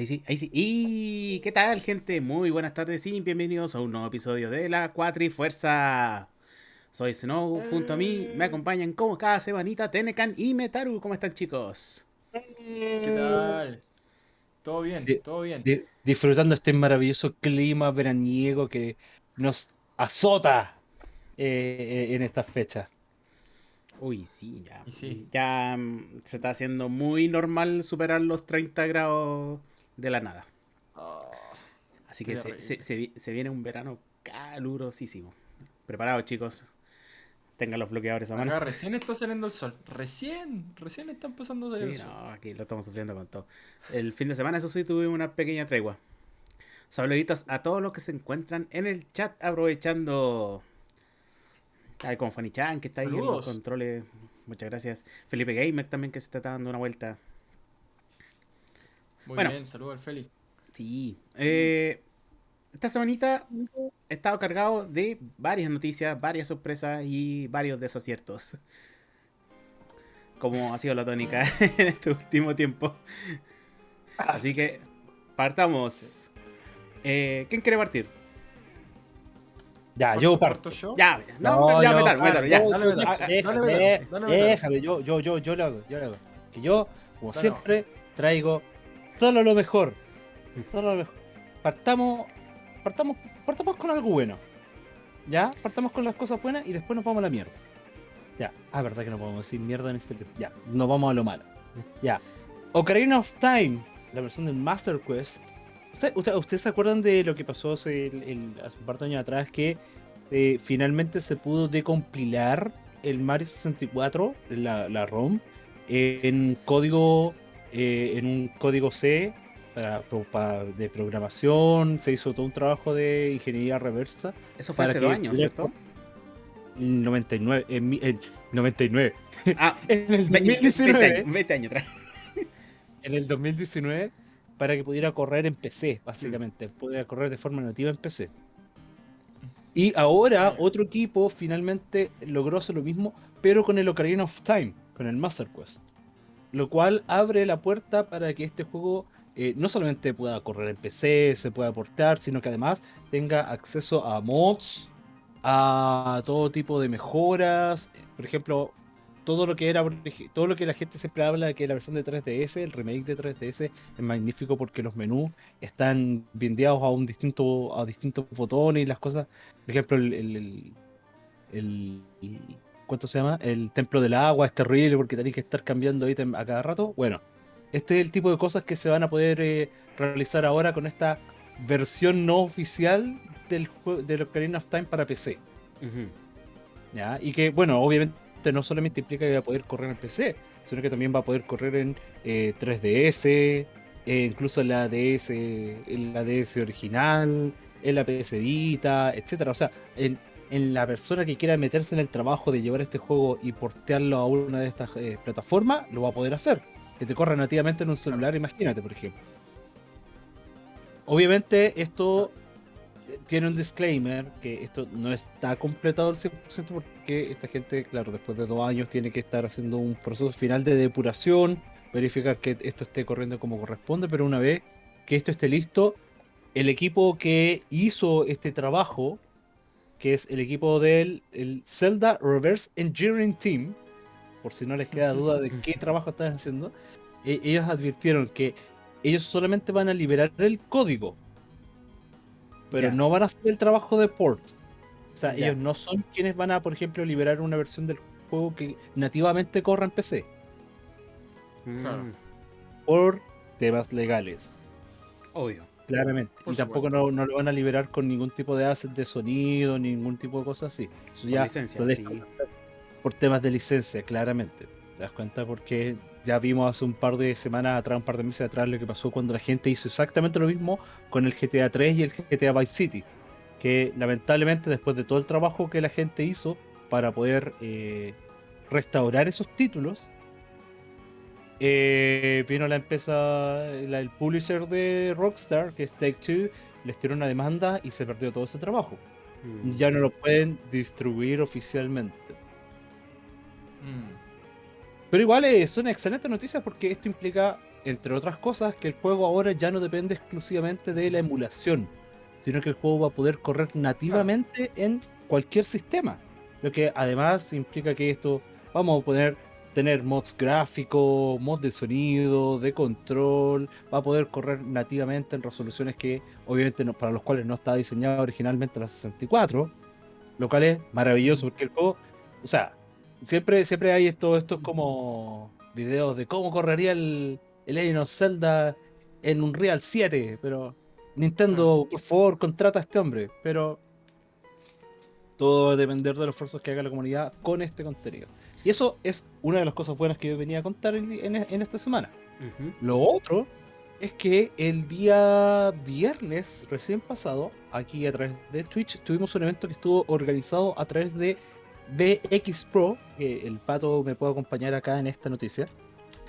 Ahí sí, ahí sí. ¿Y qué tal, gente? Muy buenas tardes y bienvenidos a un nuevo episodio de la Cuatrifuerza. Soy Snow, junto a mí me acompañan como cada semanita Tenecan y Metaru. ¿Cómo están, chicos? ¿Qué tal? Todo bien, todo bien. Di- disfrutando este maravilloso clima veraniego que nos azota eh, eh, en estas fechas. Uy, sí, ya. Sí. Ya mm, se está haciendo muy normal superar los 30 grados de la nada. Ah, Así que se, horrible. se- se vi- se viene un verano calurosísimo. Preparados, chicos. Tengan los bloqueadores a mano. acá recién está saliendo el sol. Recién, recién está empezando a salir Sí, el sol. no, aquí lo estamos sufriendo con todo. El fin de semana, eso sí, tuve una pequeña tregua. Saluditos a todos los que se encuentran en el chat aprovechando. Ay, como Fanny Chan, que está ahí en los controles. Muchas gracias. Felipe Gamer también, que se está dando una vuelta. Muy Bueno. bien, saludos al Feli. Sí. eh, esta semanita he estado cargado de varias noticias, varias sorpresas y varios desaciertos. Como ha sido la tónica en este último tiempo. Así que partamos. Eh, ¿Quién quiere partir? Ya, yo parto. ¿Parto yo? Ya, no, ya, yo métalo, métalo, ya. Dale, dale, dale. Déjame, yo, yo, yo, yo lo hago, yo lo hago. Que yo, como siempre, traigo solo lo mejor. Partamos, partamos, partamos con algo bueno. ¿Ya? Partamos con las cosas buenas y después nos vamos a la mierda. Ya. Ah, verdad que no podemos decir mierda en este... Ya, nos vamos a lo malo. Ya. Ocarina of Time, la versión del Master Quest. ¿Usted- usted- ¿Ustedes se acuerdan de lo que pasó hace, el- hace un par de años atrás? Que eh, finalmente se pudo decompilar el Mario 64, la, ROM, en código, eh, en un código C para, de programación. Se hizo todo un trabajo de ingeniería reversa. Eso fue hace dos años, ¿cierto? En 99, en, mi- en 99. Ah, En el 20, 2019. años, 20 años atrás. en el 2019 para que pudiera correr en PC, básicamente. Pudiera correr de forma nativa en PC. Y ahora otro equipo finalmente logró hacer lo mismo, pero con el Ocarina of Time, con el Master Quest. Lo cual abre la puerta para que este juego eh, no solamente pueda correr en PC, se pueda portar, sino que además tenga acceso a mods, a todo tipo de mejoras. Por ejemplo, todo lo que era todo lo que la gente siempre habla de que la versión de 3DS, el remake de 3DS es magnífico porque los menús están bindeados a un distinto a distintos botones y las cosas. Por ejemplo, el- ¿cuánto se llama? El templo del agua es terrible porque tenéis que estar cambiando ítem a cada rato. Bueno, este es el tipo de cosas que se van a poder eh, realizar ahora con esta versión no oficial del juego del Ocarina of Time para PC. ¿ya? Y que, bueno, obviamente no solamente implica que va a poder correr en PC, sino que también va a poder correr en eh, 3DS, eh, incluso en la DS, en la DS original, en la PS Vita, etcétera. O sea, en, en la persona que quiera meterse en el trabajo de llevar este juego y portearlo a una de estas eh, plataformas, lo va a poder hacer. Que te corra nativamente en un celular, imagínate, por ejemplo. Obviamente, esto eh, tiene un disclaimer que esto no está completado al 100% porque esta gente, claro, después de dos años tiene que estar haciendo un proceso final de depuración, verificar que esto esté corriendo como corresponde, pero una vez que esto esté listo, el equipo que hizo este trabajo, que es el equipo del el Zelda Reverse Engineering Team, por si no les queda duda de qué trabajo están haciendo, e- ellos advirtieron que ellos solamente van a liberar el código, pero no van a hacer el trabajo de port. O sea, ellos no son quienes van a, por ejemplo, liberar una versión del juego que nativamente corra en PC. Mm, por temas legales, Obvio. Claramente. Por y tampoco no, no lo van a liberar con ningún tipo de asset de sonido, ningún tipo de cosas así. Eso Por ya licencia, sí. por temas de licencia, claramente. ¿Te das cuenta? Porque ya vimos hace un par de semanas atrás, un par de meses atrás, lo que pasó cuando la gente hizo exactamente lo mismo con el GTA 3 y el GTA Vice City. Que lamentablemente, después de todo el trabajo que la gente hizo para poder eh, restaurar esos títulos, eh, vino la empresa, la- el publisher de Rockstar, que es Take Two, les tiró una demanda y se perdió todo ese trabajo. Mm. Ya no lo pueden distribuir oficialmente. Mm. Pero igual eh, son excelentes noticias porque esto implica entre otras cosas, que el juego ahora ya no depende exclusivamente de la emulación, sino que el juego va a poder correr nativamente en cualquier sistema. Lo que además implica que esto, vamos a poder tener mods gráficos, mods de sonido, de control, va a poder correr nativamente en resoluciones que obviamente no- para los cuales no estaba diseñado originalmente la 64, lo cual es maravilloso porque el juego, o sea, siempre, siempre hay estos estos como videos de cómo correría el, el Legend of Zelda en un Real 7, pero Nintendo, por favor, contrata a este hombre, pero todo va a depender de los esfuerzos que haga la comunidad con este contenido. Y eso es una de las cosas buenas que yo venía a contar en, en- en esta semana. Lo otro es que el día viernes recién pasado, aquí a través de Twitch, tuvimos un evento que estuvo organizado a través de VX Pro, que el pato me puede acompañar acá en esta noticia,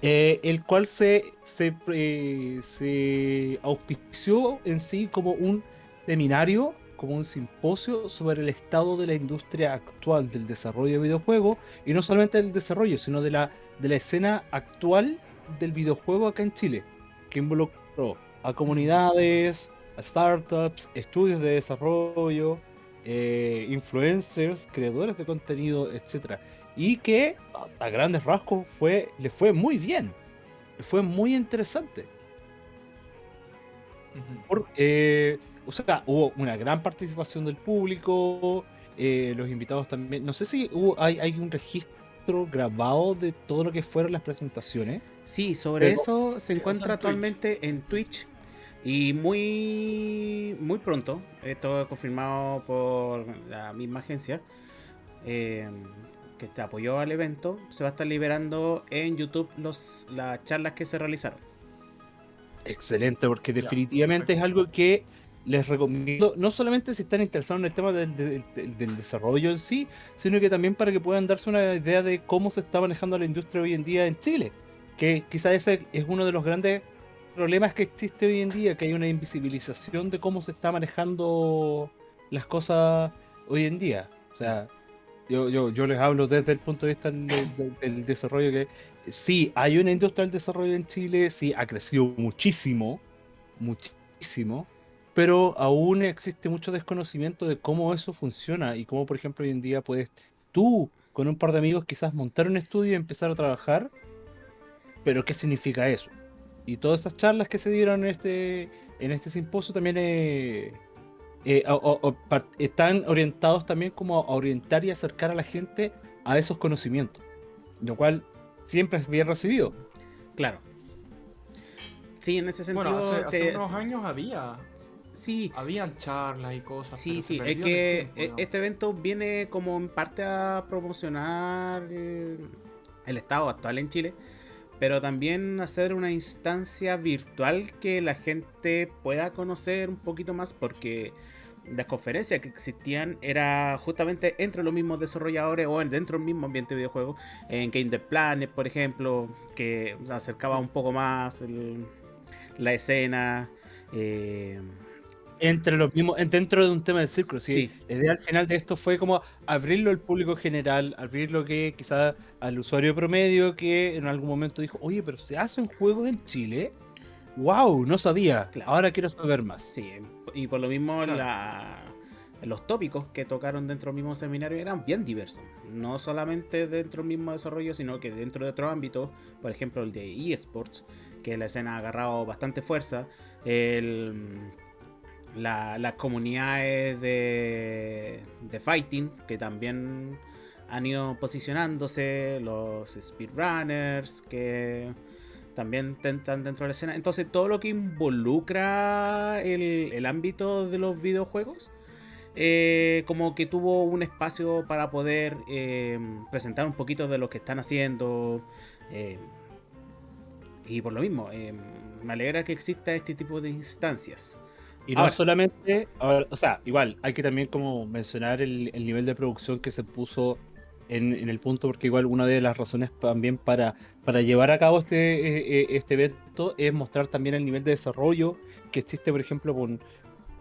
eh, el cual se, se, eh, se auspició en sí como un seminario, como un simposio sobre el estado de la industria actual del desarrollo de videojuegos, y no solamente del desarrollo, sino de la, de la escena actual del videojuego acá en Chile, que involucró a comunidades, a startups, estudios de desarrollo, eh, influencers, creadores de contenido, etc. Y que a, grandes rasgos fue, le fue muy bien, le fue muy interesante. Por- eh, o sea, hubo una gran participación del público, eh, los invitados también. No sé si hubo, hay, hay un registro grabado de todo lo que fueron las presentaciones. Sí, sobre Pero- eso se encuentra Twitch. actualmente en Twitch. Y muy, muy pronto, esto es confirmado por la misma agencia eh, que te apoyó al evento, se va a estar liberando en YouTube los, las charlas que se realizaron. Excelente, porque Ya, definitivamente es algo que les recomiendo, no solamente si están interesados en el tema del, desarrollo en sí, sino que también para que puedan darse una idea de cómo se está manejando la industria hoy en día en Chile. Que quizás ese es uno de los grandes problemas que existe hoy en día, que hay una invisibilización de cómo se está manejando las cosas hoy en día. O sea, yo, yo, yo les hablo desde el punto de vista del, del- del desarrollo que sí, hay una industria del desarrollo en Chile, sí, ha crecido muchísimo, muchísimo, pero aún existe mucho desconocimiento de cómo eso funciona y cómo, por ejemplo, hoy en día puedes tú, con un par de amigos, quizás montar un estudio y empezar a trabajar, pero ¿qué significa eso? Y todas esas charlas que se dieron en este, en este simposio también eh, eh, o- o- están orientados también como a orientar y acercar a la gente a esos conocimientos, lo cual siempre es bien recibido. Claro. Sí, en ese sentido. Bueno, hace, hace se- unos años había, Sí, habían charlas y cosas. Sí, sí, es que tiempo, e- este evento viene como en parte a promocionar el, el estado actual en Chile, pero también hacer una instancia virtual que la gente pueda conocer un poquito más porque las conferencias que existían era justamente entre los mismos desarrolladores o dentro del mismo ambiente de videojuegos, en Game the Planet, por ejemplo, que acercaba un poco más el- la escena. eh, Entre los mismos, en- dentro de un tema del círculo. ¿sí? Sí. La idea al final de esto fue como abrirlo al público general, abrirlo que quizás al usuario promedio que en algún momento dijo, oye, pero se hacen juegos en Chile. ¡Wow! No sabía. Claro. Ahora quiero saber más. Sí, y por lo mismo Claro. la- los tópicos que tocaron dentro del mismo seminario eran bien diversos. No solamente dentro del mismo desarrollo, sino que dentro de otros ámbitos, por ejemplo el de eSports, que la escena ha agarrado bastante fuerza. El, la- las comunidades de, de fighting, que también han ido posicionándose, los speedrunners, que también están dentro de la escena. Entonces, todo lo que involucra el, el ámbito de los videojuegos, eh, como que tuvo un espacio para poder eh, presentar un poquito de lo que están haciendo. eh, y por lo mismo, eh, me alegra que exista este tipo de instancias. Y no Ahora. solamente, o sea, igual, hay que también como mencionar el, el nivel de producción que se puso en, en el punto, porque igual una de las razones también para, para llevar a cabo este, eh, eh, este evento es mostrar también el nivel de desarrollo que existe, por ejemplo, con,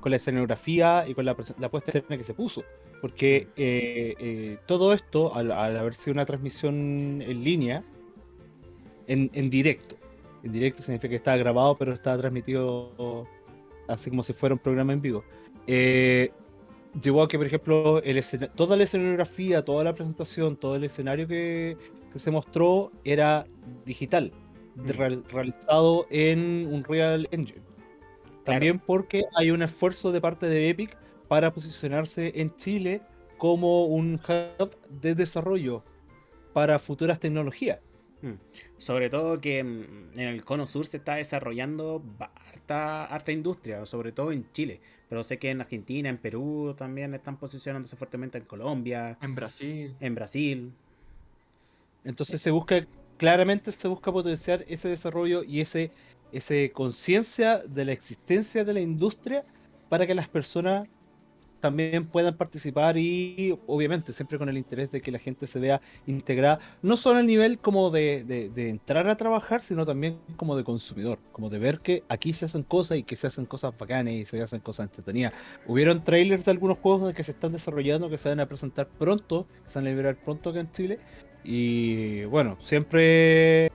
con la escenografía y con la, la puesta en escena que se puso. Porque eh, eh, todo esto, al, al haber sido una transmisión en línea, en, en directo, En directo significa que estaba grabado, pero estaba transmitido así como si fuera un programa en vivo. Eh, llevó a que, por ejemplo, el toda la escenografía, toda la presentación, todo el escenario que, que se mostró era digital, Mm. real- realizado en un Real Engine. También porque hay un esfuerzo de parte de Epic para posicionarse en Chile como un hub de desarrollo para futuras tecnologías. Mm. Sobre todo que mm, en el cono sur se está desarrollando harta, harta industria, sobre todo en Chile. Pero sé que en Argentina, en Perú también están posicionándose fuertemente en Colombia, En Brasil. en Brasil. Entonces se busca, claramente se busca potenciar ese desarrollo y ese, ese conciencia de la existencia de la industria para que las personas también puedan participar y obviamente siempre con el interés de que la gente se vea integrada, no solo a nivel como de, de- de entrar a trabajar, sino también como de consumidor, como de ver que aquí se hacen cosas y que se hacen cosas bacanas y se hacen cosas entretenidas. Hubieron trailers de algunos juegos que se están desarrollando, que se van a presentar pronto, que se van a liberar pronto acá en Chile. Y bueno, siempre,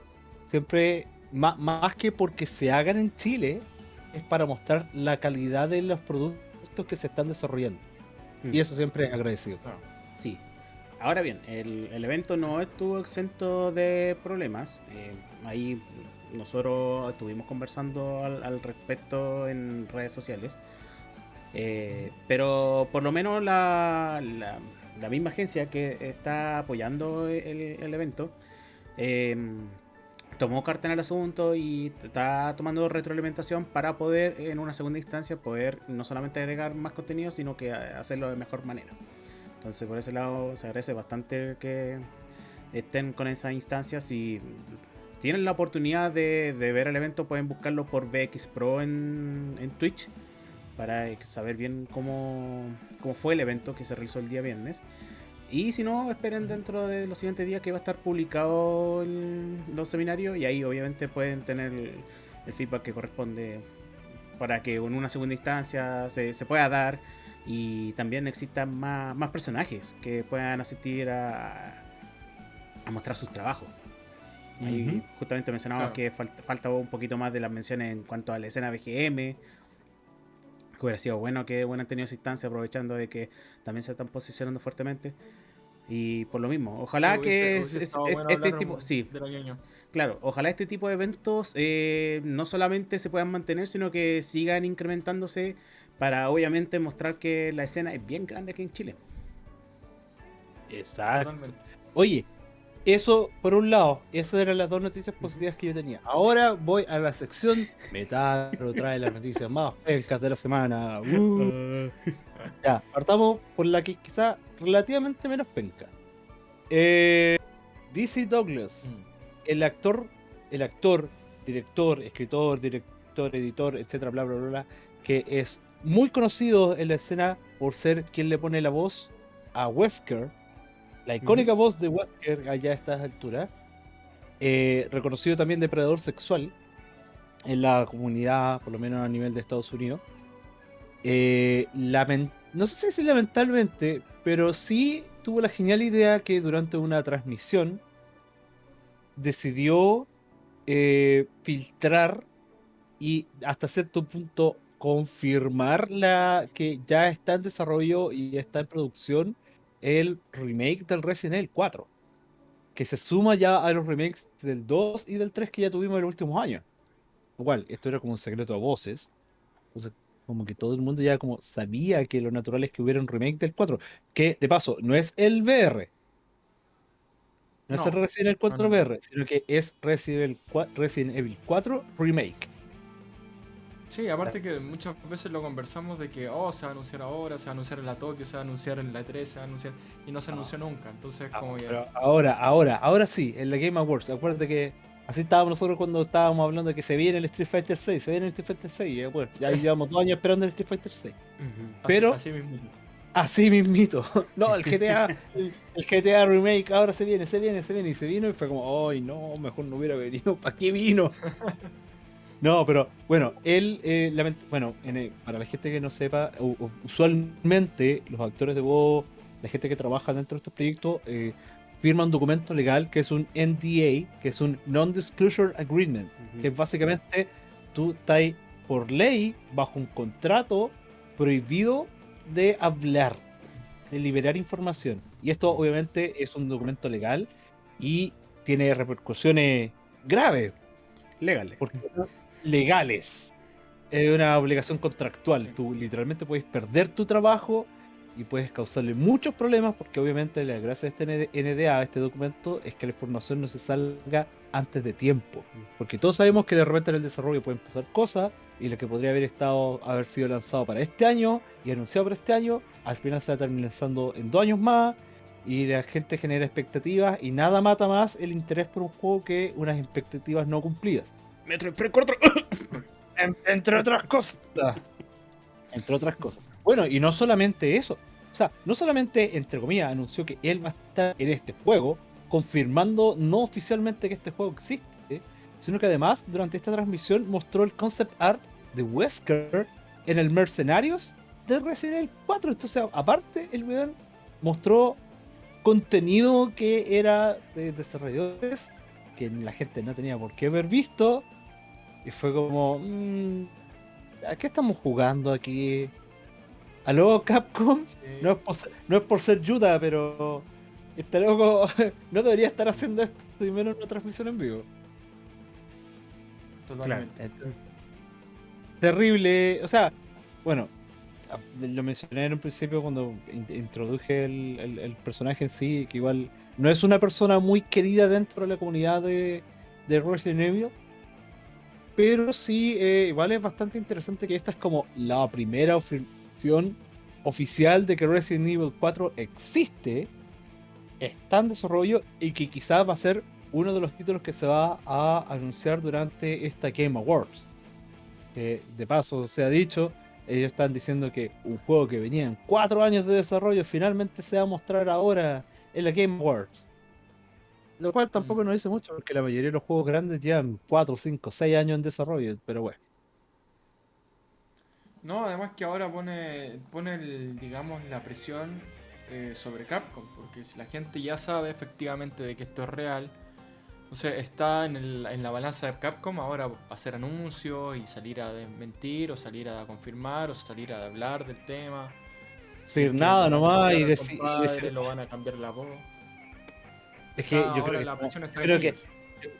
siempre, má- más, que porque se hagan en Chile, es para mostrar la calidad de los productos que se están desarrollando. Mm. Y eso siempre es agradecido. Claro. Sí. Ahora bien, el, el evento no estuvo exento de problemas. Eh, ahí nosotros estuvimos conversando al, al respecto en redes sociales. Eh, pero por lo menos la, la- la misma agencia que está apoyando el, el evento eh, tomó carta en el asunto y está tomando retroalimentación para poder en una segunda instancia poder no solamente agregar más contenido sino que hacerlo de mejor manera. Entonces por ese lado se agradece bastante que estén con esas instancias si tienen la oportunidad de, ver el evento pueden buscarlo por VX Pro en, en Twitch para saber bien cómo, cómo fue el evento que se realizó el día viernes. Y si no, esperen dentro de los siguientes días que va a estar publicado el- los seminarios y ahí obviamente pueden tener el, el feedback que corresponde para que en una segunda instancia se, se pueda dar y también existan más, más personajes que puedan asistir a, a mostrar sus trabajos. Ahí justamente mencionaba Claro. que falta, falta un poquito más de las menciones en cuanto a la escena BGM. Que hubiera sido bueno que hubieran tenido esa instancia aprovechando de que también se están posicionando fuertemente. Y por lo mismo, ojalá Sí, que hubiese- es- hubiese es- estado es- bueno este tipo, sí, de la ñoño. claro, ojalá este tipo de eventos eh, no solamente se puedan mantener, sino que sigan incrementándose para obviamente mostrar que la escena es bien grande aquí en Chile. Exacto. Totalmente. Oye, eso por un lado, esas eran las dos noticias positivas que yo tenía. Ahora voy a la sección Metaro trae las noticias más pencas de la semana. Uh. Ya, partamos por la que quizá relativamente menos penca. Eh, DC Douglas, Mm. el actor, el actor, director, escritor, director, editor, etcétera, bla, bla, bla, bla, que es muy conocido en la escena por ser quien le pone la voz a Wesker, la icónica voz de Wesker allá a estas alturas, eh, reconocido también depredador sexual en la comunidad, por lo menos a nivel de Estados Unidos. Eh, no sé si lamentablemente, pero sí tuvo la genial idea que durante una transmisión decidió eh, filtrar y hasta cierto punto confirmar la que ya está en desarrollo y está en producción el remake del Resident Evil 4 que se suma ya a los remakes del 2 y del 3 que ya tuvimos en los últimos años. Igual esto era como un secreto a voces. Entonces como que todo el mundo ya como sabía que lo natural es que hubiera un remake del 4 que de paso no es el VR no, es el No, Resident Evil 4 no, no. VR, sino que es Resident Evil, 4, Resident Evil 4 Remake. Sí, aparte que muchas veces lo conversamos de que, oh, se va a anunciar ahora, se va a anunciar en la Tokyo, se va a anunciar en la E3, se va a anunciar, y no se anunció nunca. Entonces, Ah, como que. pero ahora, ahora, ahora sí, en la Game Awards. Acuérdate que así estábamos nosotros cuando estábamos hablando de que se viene el Street Fighter 6, se viene el Street Fighter 6. y, bueno, ya llevamos dos años esperando el Street Fighter 6. así- pero- Así mismo. Así mismito. No, el GTA, el GTA Remake ahora se viene, se viene, se viene. Y se vino y fue como, ay no, mejor no hubiera venido. ¿Para qué vino? No, pero bueno, él, eh, bueno, en el- para la gente que no sepa, usualmente los actores de voz, la gente que trabaja dentro de estos proyectos, eh, firma un documento legal que es un NDA, que es un Non-Disclosure Agreement, que es básicamente tú estás por ley bajo un contrato prohibido de hablar, de liberar información. Y esto obviamente es un documento legal y tiene repercusiones graves. Legales. Porque legales. Es una obligación contractual. Tú literalmente puedes perder tu trabajo y puedes causarle muchos problemas porque obviamente la gracia de este NDA, este documento, es que la información no se salga antes de tiempo. Porque todos sabemos que de repente en el desarrollo pueden pasar cosas y lo que podría haber estado haber sido lanzado para este año y anunciado para este año, al final se va a terminar lanzando en dos años más y la gente genera expectativas y nada mata más el interés por un juego que unas expectativas no cumplidas. Metro Express 4. entre otras cosas. Entre otras cosas. Bueno, y no solamente eso. O sea, no solamente, entre comillas, anunció que él va a estar en este juego, confirmando no oficialmente que este juego existe, sino que además, durante esta transmisión, mostró el concept art de Wesker en el Mercenarios de Resident Evil 4. Entonces, aparte, el weón mostró contenido que era de desarrolladores que la gente no tenía por qué haber visto. Y fue como, mmm, ¿a qué estamos jugando aquí? ¿Aló Capcom? No, es por ser, no es por ser Yuda, pero este loco no debería estar haciendo esto y menos en una transmisión en vivo. Totalmente. Terrible. O sea, bueno, lo mencioné en un principio cuando introduje el, personaje en sí, que igual no es una persona muy querida dentro de la comunidad de, de Resident Evil. Pero sí, eh, igual es bastante interesante que esta es como la primera opción oficial de que Resident Evil 4 existe, está en desarrollo y que quizás va a ser uno de los títulos que se va a anunciar durante esta Game Awards. de paso, se ha dicho, ellos están diciendo que un juego que venía en cuatro años de desarrollo finalmente se va a mostrar ahora en la Game Awards. Lo cual tampoco mm. nos dice mucho porque la mayoría de los juegos grandes llevan 4, 5, 6 años en desarrollo, pero bueno. No, además que ahora pone, pone el, digamos, la presión eh, sobre Capcom, porque si la gente ya sabe efectivamente de que esto es real, o sea, está en, el, en la balanza de Capcom ahora hacer anuncios y salir a desmentir, o salir a confirmar, o salir a hablar del tema. Decir nada nomás y decir, Lo van a cambiar la voz. Es que yo creo que, la presión está creo que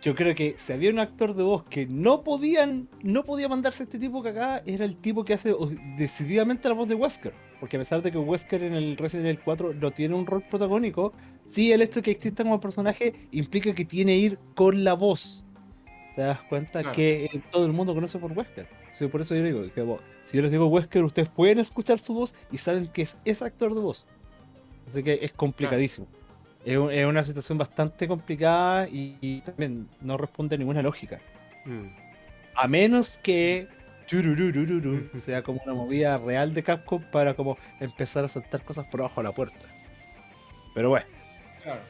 yo creo que si había un actor de voz que no podían, no podía mandarse este tipo que acá, era el tipo que hace decididamente la voz de Wesker. Porque a pesar de que Wesker en el Resident Evil 4 no tiene un rol protagónico, sí el hecho de que exista como personaje implica que tiene que ir con la voz. ¿Te das cuenta? Que todo el mundo conoce por Wesker. por eso yo digo, que, si yo les digo Wesker, ustedes pueden escuchar su voz y saben que es ese actor de voz. Así que es complicadísimo es, una situación bastante complicada y, también no responde a ninguna lógica. Mm. A menos que sea como una movida real de Capcom para como empezar a saltar cosas por abajo de la puerta. Pero bueno.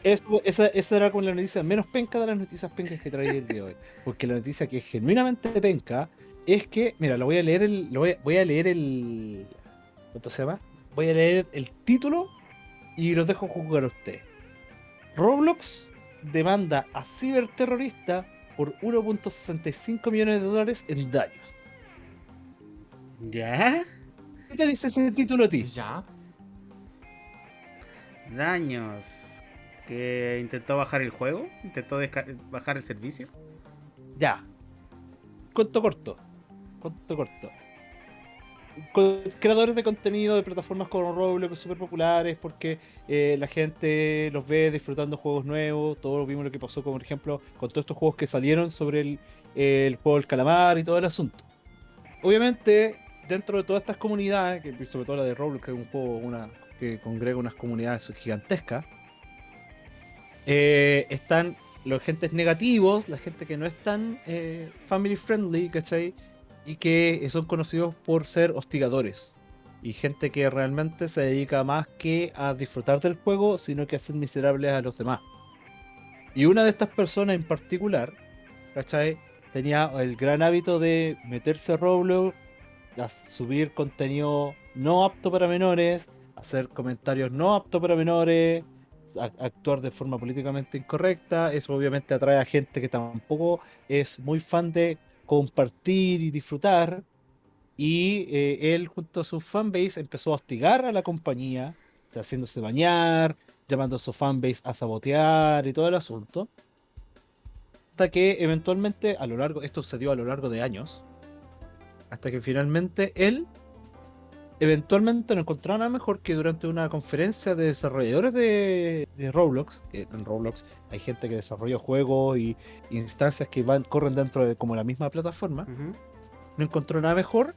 esa, era como la noticia menos penca de las noticias pencas que traía el día de hoy. Porque la noticia que es genuinamente penca es que, mira, lo voy a leer el. Lo voy, voy a leer el. ¿Cuánto se llama? Voy a leer el título y los dejo jugar a ustedes. Roblox demanda a ciberterrorista por 1.65 millones de dólares en daños. ¿Ya? ¿Qué te dice ese título a ti? ¿Ya? Daños. ¿Que intentó bajar el juego? ¿Intentó bajar el servicio? Ya. Corto, corto. Corto, corto creadores de contenido de plataformas como Roblox súper populares porque eh, la gente los ve disfrutando juegos nuevos. Todos vimos lo que pasó, como por ejemplo, con todos estos juegos que salieron sobre el, el juego del calamar y todo el asunto. Obviamente, dentro de todas estas comunidades, que sobre todo la de Roblox, que es un juego una, que congrega unas comunidades gigantescas, eh, están los gentes negativos, la gente que no es tan eh, family friendly, ¿cachai? Y que son conocidos por ser hostigadores. Y gente que realmente se dedica más que a disfrutar del juego, sino que a hacer miserables a los demás. Y una de estas personas en particular, ¿cachai? Tenía el gran hábito de meterse a Roblox, a subir contenido no apto para menores, hacer comentarios no apto para menores, actuar de forma políticamente incorrecta. Eso obviamente atrae a gente que tampoco es muy fan de compartir y disfrutar. Y eh, él, junto a su fanbase, empezó a hostigar a la compañía, haciéndose bañar, llamando a su fanbase a sabotear y todo el asunto. Hasta que eventualmente, a lo largo, esto sucedió a lo largo de años, hasta que finalmente él eventualmente no encontraba nada mejor que durante una conferencia de desarrolladores de, de Roblox, que en Roblox hay gente que desarrolla juegos y instancias que van, corren dentro de como la misma plataforma, no encontró nada mejor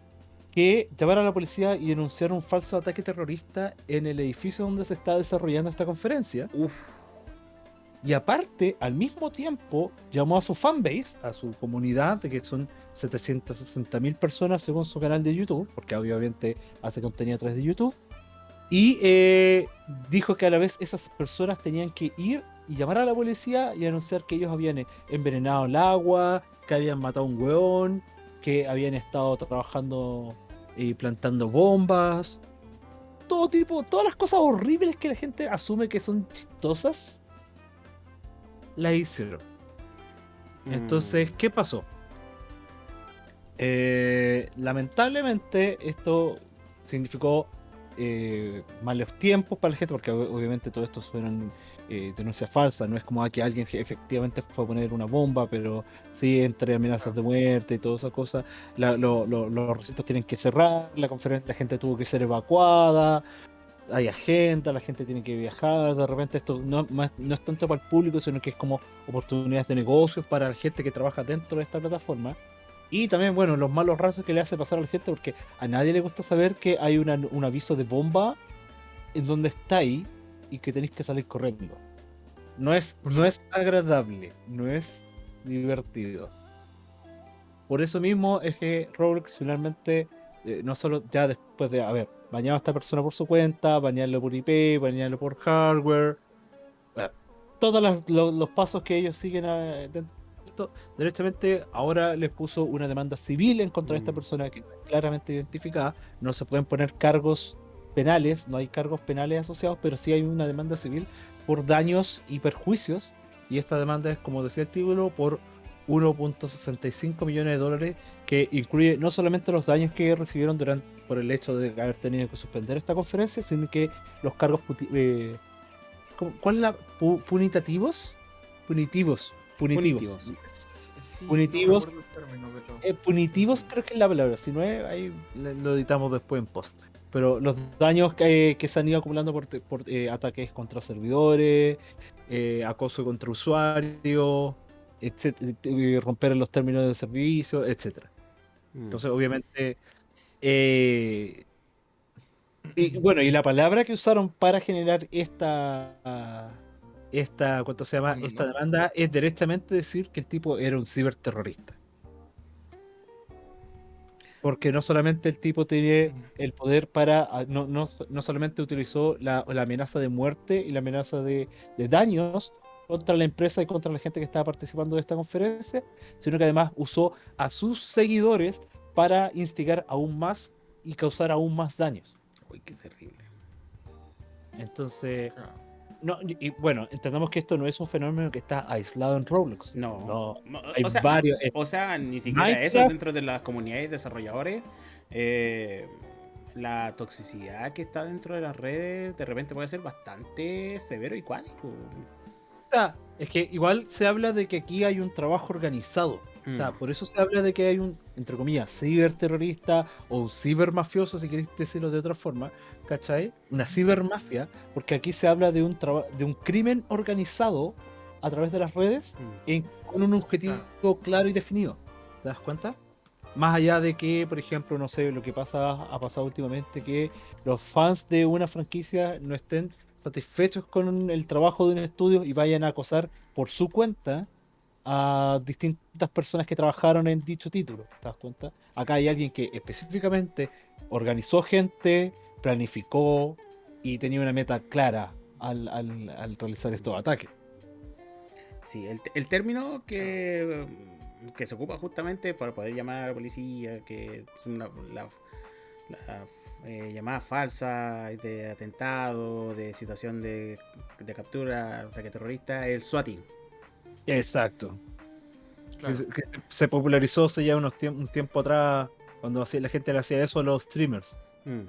que llamar a la policía y denunciar un falso ataque terrorista en el edificio donde se está desarrollando esta conferencia. Uf. Y aparte, al mismo tiempo, llamó a su fanbase, a su comunidad, que son 760 mil personas según su canal de YouTube, porque obviamente hace contenido a través de YouTube. Y eh, dijo que a la vez esas personas tenían que ir y llamar a la policía y anunciar que ellos habían envenenado el agua, que habían matado a un hueón, que habían estado trabajando y plantando bombas. Todo tipo, todas las cosas horribles que la gente asume que son chistosas, la hicieron. Entonces, Mm. ¿qué pasó? Eh, lamentablemente, esto significó eh, malos tiempos para la gente, porque ob- obviamente todo esto fueron eh, denuncias falsas. No es como que alguien efectivamente fue a poner una bomba, pero sí entre amenazas de muerte y todas esas cosas. La- lo- lo- los recintos tienen que cerrar, la conferencia, la gente tuvo que ser evacuada. Hay agenda, la gente tiene que viajar, de repente esto no, es tanto para el público, sino que es como oportunidades de negocios para la gente que trabaja dentro de esta plataforma. Y también, bueno, los malos ratos que le hace pasar a la gente, porque a nadie le gusta saber que hay un aviso de bomba en donde está y que tenéis que salir corriendo. No es, no es agradable, no es divertido. Por eso mismo es que Roblox finalmente, eh, no solo ya después de haber bañado a esta persona por su cuenta, bañarlo por IP, bañarlo por hardware, eh, todos los pasos que ellos siguen a- de esto, directamente ahora les puso una demanda civil en contra de esta Mm. persona que está claramente identificada. No se pueden poner cargos penales, no hay cargos penales asociados, pero sí hay una demanda civil por daños y perjuicios. Y esta demanda es, como decía el título, por 1.65 millones de dólares, que incluye no solamente los daños que recibieron durante por el hecho de haber tenido que suspender esta conferencia, sino que los cargos eh, ¿cómo- ¿cuál es la pu- punitativos? Punitivos, punitivos. Punitivos. Sí, Punitivos. no pero- Eh, creo que es la palabra, si no es, ahí lo editamos después en post. Pero los daños que, que se han ido acumulando por, eh, ataques contra servidores, eh, acoso contra usuarios, etcétera, eh, romper los términos de servicio, etcétera. Mm. Entonces, obviamente, eh, y bueno, y la palabra que usaron para generar esta, esta, ¿cuánto se llama? Esta demanda es directamente decir que el tipo era un ciberterrorista. Porque no solamente el tipo tiene el poder para, ah, no, no, no solamente utilizó la, la amenaza de muerte y la amenaza de, de daños contra la empresa y contra la gente que estaba participando de esta conferencia, sino que además usó a sus seguidores para instigar aún más y causar aún más daños. Uy, qué terrible. Entonces, Claro. no, y, bueno, entendamos que esto no es un fenómeno que está aislado en Roblox. No. No, hay o sea, varios. eh, O sea, ni siquiera eso Minecraft- dentro de las comunidades desarrolladores. eh, la toxicidad que está dentro de las redes de repente puede ser bastante severo y cuático. O sea, es que igual se habla de que aquí hay un trabajo organizado. O sea, Mm. por eso se habla de que hay un, entre comillas, ciberterrorista o un cibermafioso, si queréis decirlo de otra forma, ¿cachai? Una cibermafia, porque aquí se habla de un, de un crimen organizado a través de las redes Mm. en- con un objetivo claro y definido. ¿Te das cuenta? Más allá de que, por ejemplo, no sé, lo que pasa, ha pasado últimamente, que los fans de una franquicia no estén satisfechos con el trabajo de un estudio y vayan a acosar por su cuenta a distintas personas que trabajaron en dicho título. ¿Te das cuenta? Acá hay alguien que específicamente organizó gente, planificó y tenía una meta clara al, al- al realizar estos ataques. Sí, el, el término que, que se ocupa justamente para poder llamar a la policía, que es una- la eh, llamadas falsas de atentado, de situación de, de captura, ataque terrorista, el swatting. Exacto. Claro. Que, se- que se- se popularizó hace ya unos tiemp- un tiempo atrás cuando hacía- la gente le hacía eso a los streamers. Mm,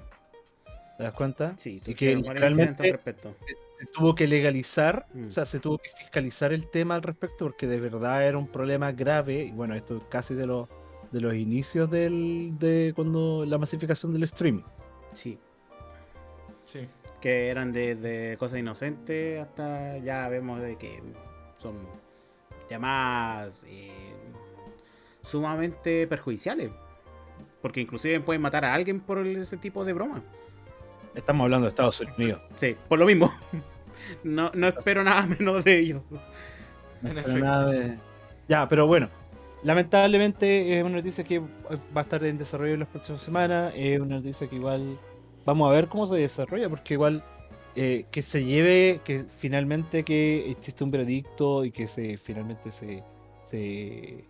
¿Te das cuenta? Sí, y que respecto. se tuvo que legalizar, Mm. o sea, se tuvo que fiscalizar el tema al respecto porque de verdad era un problema grave. Y bueno, esto es casi de los de los inicios del, de cuando la masificación del streaming. Sí, Sí. que eran de cosas inocentes hasta ya vemos de que son llamadas eh, sumamente perjudiciales. Porque inclusive pueden matar a alguien por ese tipo de broma. Estamos hablando de Estados Unidos. Sí, por lo mismo. No, no espero nada menos de ellos. En Pero efecto. nada de- Ya, pero bueno, lamentablemente es una noticia que va a estar en desarrollo en las próximas semanas. Es una noticia que igual vamos a ver cómo se desarrolla, porque igual eh, que se lleve, que finalmente que existe un veredicto y que se finalmente se se,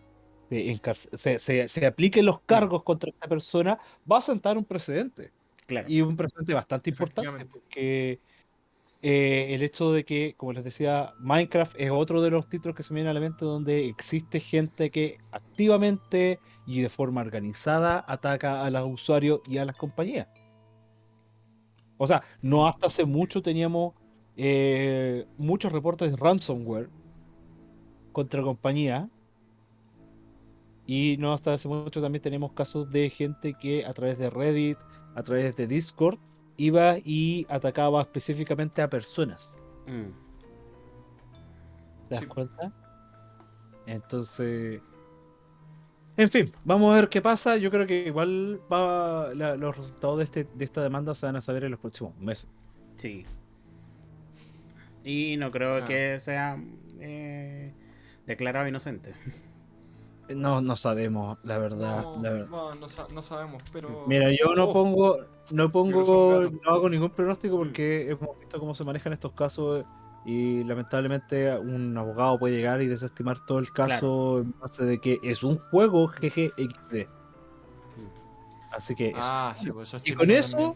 se, se- se- apliquen los cargos contra esta persona, va a sentar un precedente. Claro. Y un precedente bastante importante, porque eh, el hecho de que, como les decía, Minecraft es otro de los títulos que se me viene a la mente donde existe gente que activamente y de forma organizada ataca a los usuarios y a las compañías. O sea, no hasta hace mucho teníamos eh, muchos reportes de ransomware contra compañías. Y no hasta hace mucho también tenemos casos de gente que a través de Reddit, a través de Discord, iba y atacaba específicamente a personas. Mm. ¿Te das Sí. cuenta? Entonces. En fin, vamos a ver qué pasa. Yo creo que igual va, la- los resultados de, este, de esta demanda se van a saber en los próximos meses. Sí. Y no creo Claro. que sea eh, declarado inocente. No, no sabemos, la verdad. No, la verdad. no, no sa- no sabemos, pero. Mira, yo no Oh, pongo, no pongo, no hago ningún pronóstico Mm. porque hemos visto cómo se manejan estos casos y lamentablemente un abogado puede llegar y desestimar todo el caso en base de que es un juego GGXD. Así que eso. Ah, sí, pues eso y con eso también.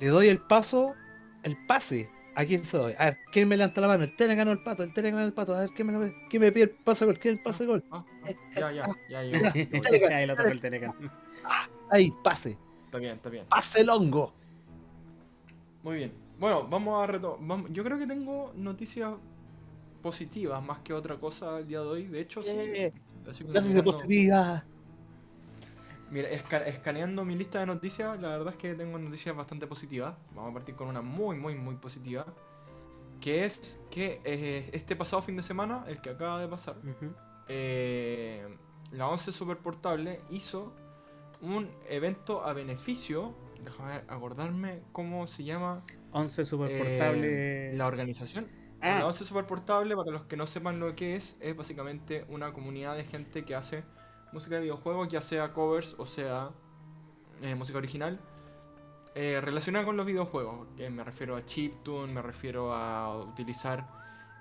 le doy el paso, el pase. ¿A quién se doy? A ver, ¿quién me levanta la mano? El Tele ganó el pato, el Tele ganó el pato. A ver, ¿quién me, lo- quién me pide el pase gol? ¿Quién el pase gol? Ah, ah, ya, ya, ya, ya. Ya. ya, ya. Telegram, Ahí lo tocó el Telegram. Ahí, pase. Está bien, está bien. Pase el hongo. Muy bien. Bueno, vamos a retomar. Yo creo que tengo noticias positivas más que otra cosa el día de hoy. De hecho, sí. Eh, Así como Mira, esca- escaneando mi lista de noticias, la verdad es que tengo noticias bastante positivas. Vamos a partir con una muy, muy, muy positiva. Que es que eh, este pasado fin de semana, el que acaba de pasar, Ujú. eh, la 11 Super Portable hizo un evento a beneficio. Déjame acordarme cómo se llama 11 super eh, portable. la organización. Ah. La 11 Super Portable, para los que no sepan lo que es, es básicamente una comunidad de gente que hace música de videojuegos, ya sea covers o sea eh, música original, eh, relacionada con los videojuegos. Que me refiero a chiptune, me refiero a utilizar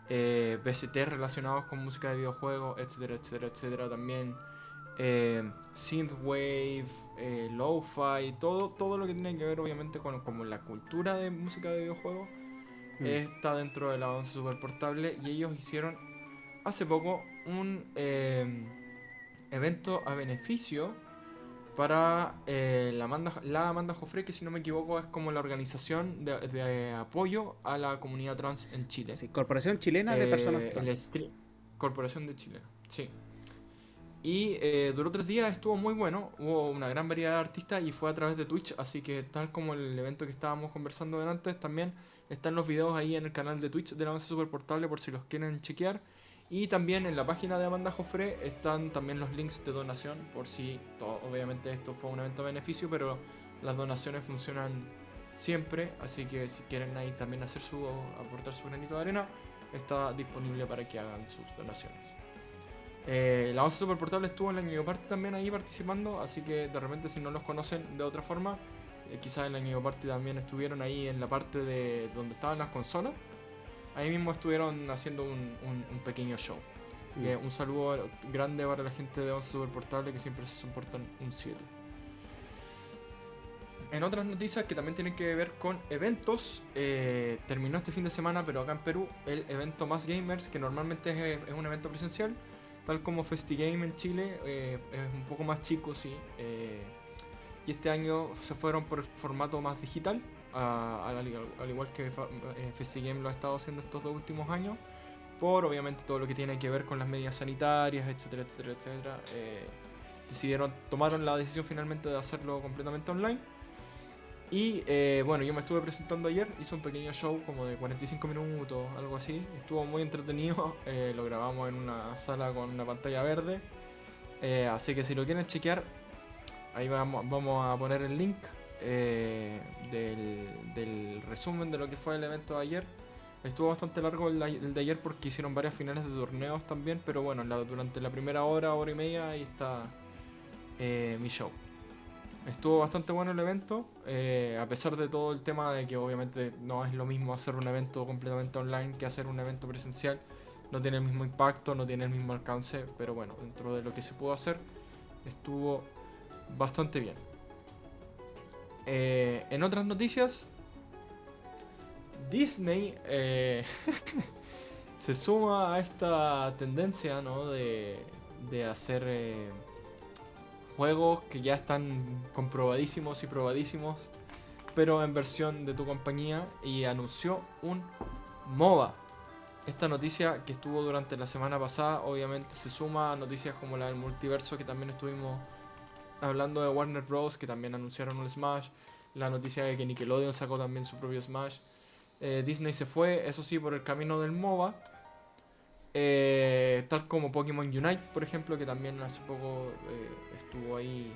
eh, VST relacionados con música de videojuegos, etcétera, etcétera, etcétera. También eh, synthwave, lo-fi, todo, todo lo que tiene que ver obviamente con como la cultura de música de videojuegos Mm. está dentro de la 11 Super Portable y ellos hicieron hace poco un evento a beneficio para eh, la, Amanda, la Amanda Joffre, que si no me equivoco es como la organización de, de apoyo a la comunidad trans en Chile. Sí, Corporación Chilena de Eh, Personas el Trans. Corporación de Chile, sí. Y eh, duró tres días, estuvo muy bueno, hubo una gran variedad de artistas y fue a través de Twitch, así que tal como el evento que estábamos conversando de antes, también están los videos ahí en el canal de Twitch de la Once Super Portable por si los quieren chequear. Y también en la página de Amanda Joffre están también los links de donación, por si, obviamente esto fue un evento a beneficio, pero las donaciones funcionan siempre, así que si quieren ahí también hacer su, aportar su granito de arena, está disponible para que hagan sus donaciones. Eh, la Once Super Portable estuvo en la Ñuño Party también ahí participando, así que de repente si no los conocen de otra forma, eh, quizás en la Ñuño Party también estuvieron ahí en la parte de donde estaban las consolas. Ahí mismo estuvieron haciendo un, un- un pequeño show. Eh, un saludo grande para la gente de Once Super Portable que siempre se soportan un 7. en otras noticias que también tienen que ver con eventos, eh, terminó este fin de semana, pero acá en Perú, el evento Más Gamers, que normalmente es, es un evento presencial, tal como FestiGame en Chile, eh, es un poco más chico, sí. eh, y este año se fueron por el formato más digital, al, al igual que fa- eh, FestiGame lo ha estado haciendo estos dos últimos años, por obviamente todo lo que tiene que ver con las medidas sanitarias, etcétera, etcétera, etcétera. eh, decidieron, tomaron la decisión finalmente de hacerlo completamente online. Y eh, bueno, yo me estuve presentando ayer, hice un pequeño show como de 45 minutos, algo así. Estuvo muy entretenido, lo grabamos en una sala con una pantalla verde. Así que si lo quieren chequear, ahí vamos, vamos a poner el link eh, del, resumen de lo que fue el evento de ayer. Estuvo bastante largo el, de- ayer porque hicieron varias finales de torneos también, pero bueno, durante la primera hora, hora y media, ahí está eh, mi show. Estuvo bastante bueno el evento, eh, a pesar de todo el tema de que obviamente no es lo mismo hacer un evento completamente online que hacer un evento presencial. No tiene el mismo impacto, no tiene el mismo alcance, pero bueno, dentro de lo que se pudo hacer, estuvo bastante bien. Eh, en otras noticias, Disney eh, se suma a esta tendencia ¿no? de, de hacer eh, juegos que ya están comprobadísimos y probadísimos, pero en versión de tu compañía y anunció un MOBA. Esta noticia que estuvo durante la semana pasada obviamente se suma a noticias como la del multiverso que también estuvimos hablando de Warner Bros. que también anunciaron un Smash, la noticia de que Nickelodeon sacó también su propio Smash. Eh, Disney se fue, eso sí, por el camino del MOBA. Eh, tal como Pokémon Unite, por ejemplo, que también hace poco eh, estuvo ahí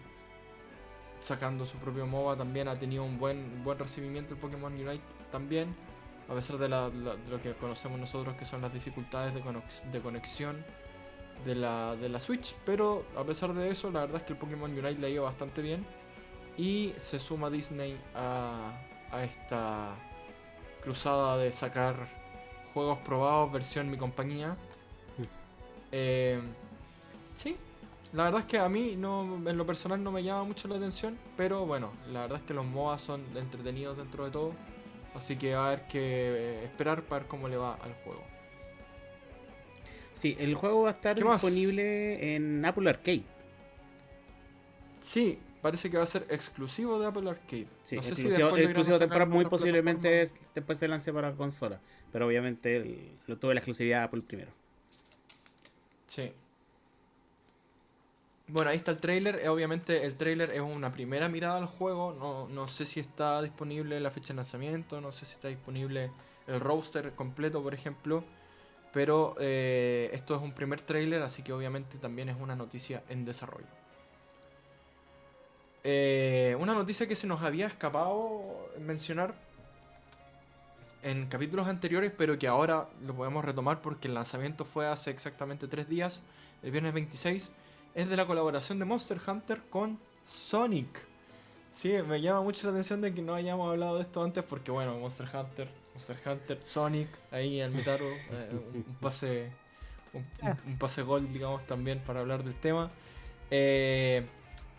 sacando su propio MOBA. También ha tenido un buen, buen recibimiento el Pokémon Unite también. A pesar de, la- lo que conocemos nosotros, que son las dificultades de conexión de la, de la Switch. Pero a pesar de eso, la verdad es que el Pokémon Unite le ha ido bastante bien. Y se suma Disney a, a esta cruzada de sacar juegos probados versión mi compañía. Eh, sí, la verdad es que a mí no, en lo personal no me llama mucho la atención, pero bueno, la verdad es que los MOBA son entretenidos dentro de todo, así que va a haber que eh, esperar para ver cómo le va al juego. Sí, el juego va a estar disponible en Apple Arcade. Sí, parece que va a ser exclusivo de Apple Arcade. Sí, No sé si exclusivo, sacar temporal, muy posiblemente es- después se lance para consola. Pero obviamente el- lo tuve la exclusividad de Apple primero. Sí. Bueno, ahí está el trailer. Eh, Obviamente el trailer es una primera mirada al juego. No, no sé si está disponible la fecha de lanzamiento. No sé si está disponible el roster completo, por ejemplo. Pero eh, esto es un primer trailer, así que obviamente también es una noticia en desarrollo. Eh, una noticia que se nos había escapado mencionar en capítulos anteriores, pero que ahora lo podemos retomar porque el lanzamiento fue hace exactamente tres días, el viernes 26, es de la colaboración de Monster Hunter con Sonic. Sí, me llama mucho la atención de que no hayamos hablado de esto antes porque, bueno, Monster Hunter, Monster Hunter, Sonic, ahí al Metaro, eh, un, pase, un, pase gol, digamos, también para hablar del tema. Eh,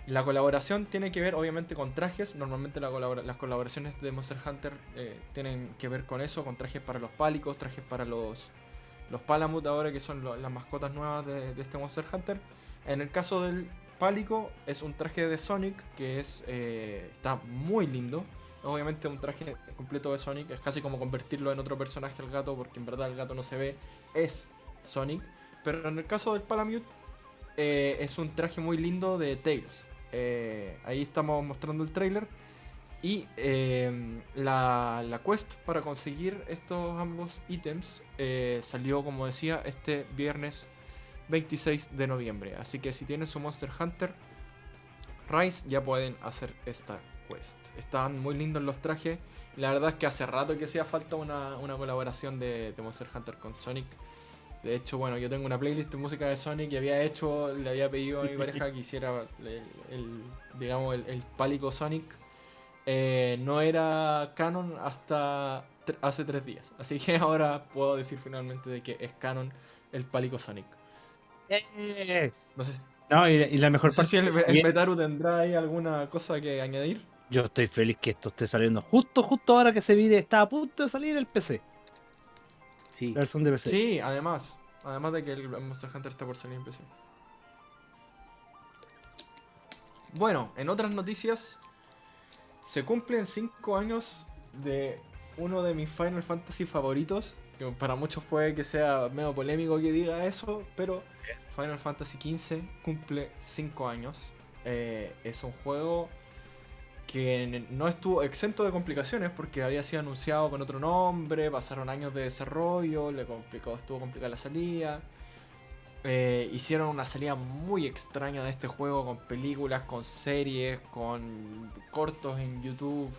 la colaboración tiene que ver obviamente con trajes. Normalmente la las colaboraciones de Monster Hunter eh, tienen que ver con eso, con trajes para los pálicos, trajes para los, los Palamut ahora que son las mascotas nuevas de, de este Monster Hunter. En el caso del pálico es un traje de Sonic que es eh, está muy lindo. Obviamente un traje completo de Sonic es casi como convertirlo en otro personaje al gato porque en verdad el gato no se ve, es Sonic. Pero en el caso del Palamute eh, es un traje muy lindo de Tails. Eh, ahí estamos mostrando el trailer. Y eh, la, la quest para conseguir estos ambos ítems salió, como decía, este viernes 26 de noviembre. Así que si tienen su Monster Hunter Rise, ya pueden hacer esta quest. Están muy lindos los trajes. La verdad es que hace rato que hacía falta una, una colaboración de, de Monster Hunter con Sonic. De hecho, bueno, yo tengo una playlist de música de Sonic y había hecho, le había pedido a mi pareja que hiciera el, el- digamos, el, el pálico Sonic. Eh, no era canon hasta hace tres días. Así que ahora puedo decir finalmente de que es canon el pálico Sonic. Eh, No sé, No, y, la mejor no sé parte si el, el Metaru tendrá ahí alguna cosa que añadir. Yo estoy feliz que esto esté saliendo justo, justo ahora que se viene, está a punto de salir el PC. Sí. La versión de PC. Sí, además. Además de que el Monster Hunter está por salir en PC. Bueno, en otras noticias, se cumplen 5 años de uno de mis Final Fantasy favoritos. Que para muchos puede que sea medio polémico que diga eso, pero Final Fantasy XV cumple 5 años. Eh, es un juego que no estuvo exento de complicaciones porque había sido anunciado con otro nombre, pasaron años de desarrollo, le complicó, estuvo complicada la salida. Eh, hicieron una salida muy extraña de este juego con películas, con series, con cortos en YouTube,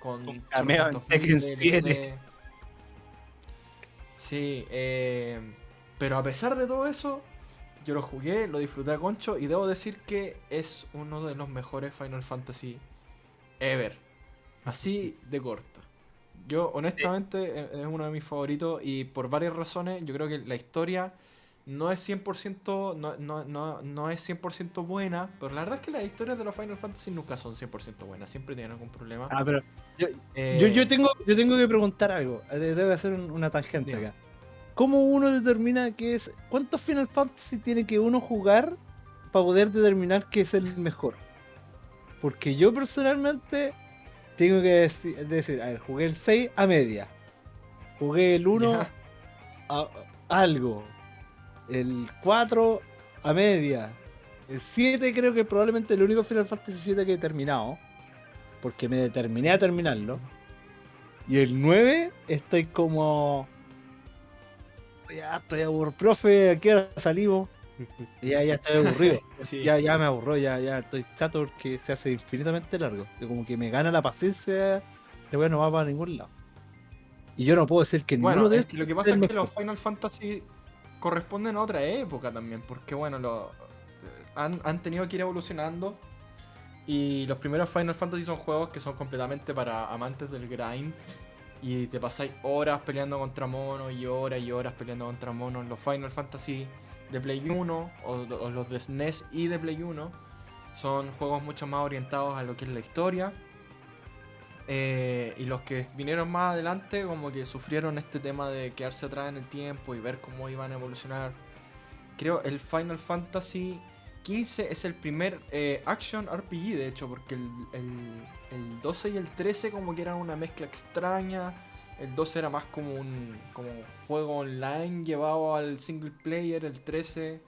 con, Con cameo en 800.000 Tekken DLC. 7. Sí, eh, pero a pesar de todo eso, yo lo jugué, lo disfruté a concho y debo decir que es uno de los mejores Final Fantasy ever. Así de corto. Yo honestamente e- es uno de mis favoritos y por varias razones yo creo que la historia no es 100% no, no, no, no es 100% buena, pero la verdad es que las historias de los Final Fantasy nunca son 100% buenas, siempre tienen algún problema. Ah, pero yo, Eh, yo, yo tengo, yo tengo que preguntar algo. Eh, Debe hacer un- una tangente acá. ¿Cómo uno determina qué es. ¿Cuántos Final Fantasy tiene que uno jugar para poder determinar qué es el mejor? Porque yo personalmente tengo que deci- decir, a ver, jugué el 6 a media. Jugué el 1 Ya. a, algo. El 4 a media. El 7 creo que probablemente el único Final Fantasy 7 que he terminado. Porque me determiné a terminarlo. Y el 9 estoy como... Ya estoy aburrido. Profe, ¿a qué hora salimos? Ya, ya estoy aburrido. Sí. ya, ya me aburro, ya, ya estoy chato porque se hace infinitamente largo. Como que me gana la paciencia. De bueno, no va para ningún lado. Y yo no puedo decir que Bueno, ninguno de es estos lo que pasa el es que los Final Fantasy corresponden a otra época también, porque bueno, lo, han, han tenido que ir evolucionando. Y los primeros Final Fantasy son juegos que son completamente para amantes del grind. Y te pasáis horas peleando contra monos y horas y horas peleando contra monos. Los Final Fantasy de Play 1 o, los de SNES y de Play 1 son juegos mucho más orientados a lo que es la historia. Eh, y los que vinieron más adelante como que sufrieron este tema de quedarse atrás en el tiempo y ver cómo iban a evolucionar. Creo el Final Fantasy XV es el primer eh, action RPG de hecho, porque el- el 12 y el 13 como que eran una mezcla extraña. El 12 era más como un como juego online llevado al single player. El 13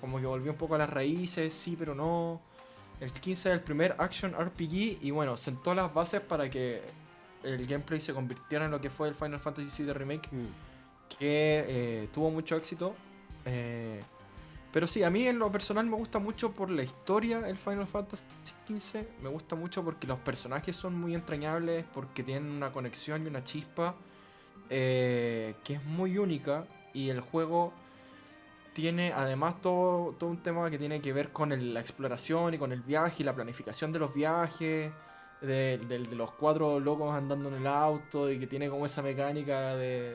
como que volvió un poco a las raíces, sí pero no. El 15 es el primer action RPG y bueno, sentó las bases para que el gameplay se convirtiera en lo que fue el Final Fantasy VII Remake, Mm. que eh, tuvo mucho éxito. Eh, pero sí, a mí en lo personal me gusta mucho por la historia el Final Fantasy XV. Me gusta mucho porque los personajes son muy entrañables, porque tienen una conexión y una chispa eh, que es muy única. Y el juego tiene además todo, todo un tema que tiene que ver con el- la exploración y con el viaje y la planificación de los viajes. De, los cuatro locos andando en el auto y que tiene como esa mecánica de-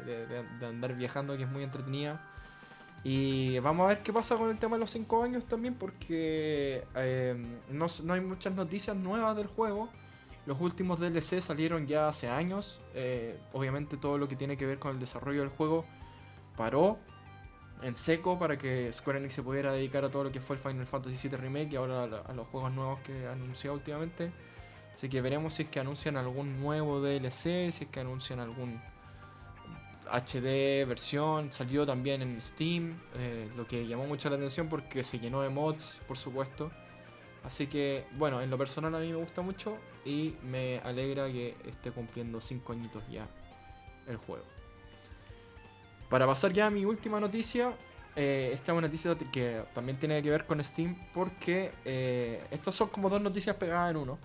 de andar viajando que es muy entretenida. Y vamos a ver qué pasa con el tema de los 5 años también, porque eh, no, no hay muchas noticias nuevas del juego. Los últimos DLC salieron ya hace años. eh, obviamente todo lo que tiene que ver con el desarrollo del juego paró en seco para que Square Enix se pudiera dedicar a todo lo que fue el Final Fantasy VII Remake y ahora a, los juegos nuevos que ha anunciado últimamente. Así que veremos si es que anuncian algún nuevo DLC, si es que anuncian algún HD versión. Salió también en Steam, eh, lo que llamó mucho la atención porque se llenó de mods, por supuesto. Así que, bueno, en lo personal a mí me gusta mucho y me alegra que esté cumpliendo 5 añitos ya el juego. Para pasar ya a mi última noticia, eh, esta es una noticia que también tiene que ver con Steam porque eh, estas son como dos noticias pegadas en uno.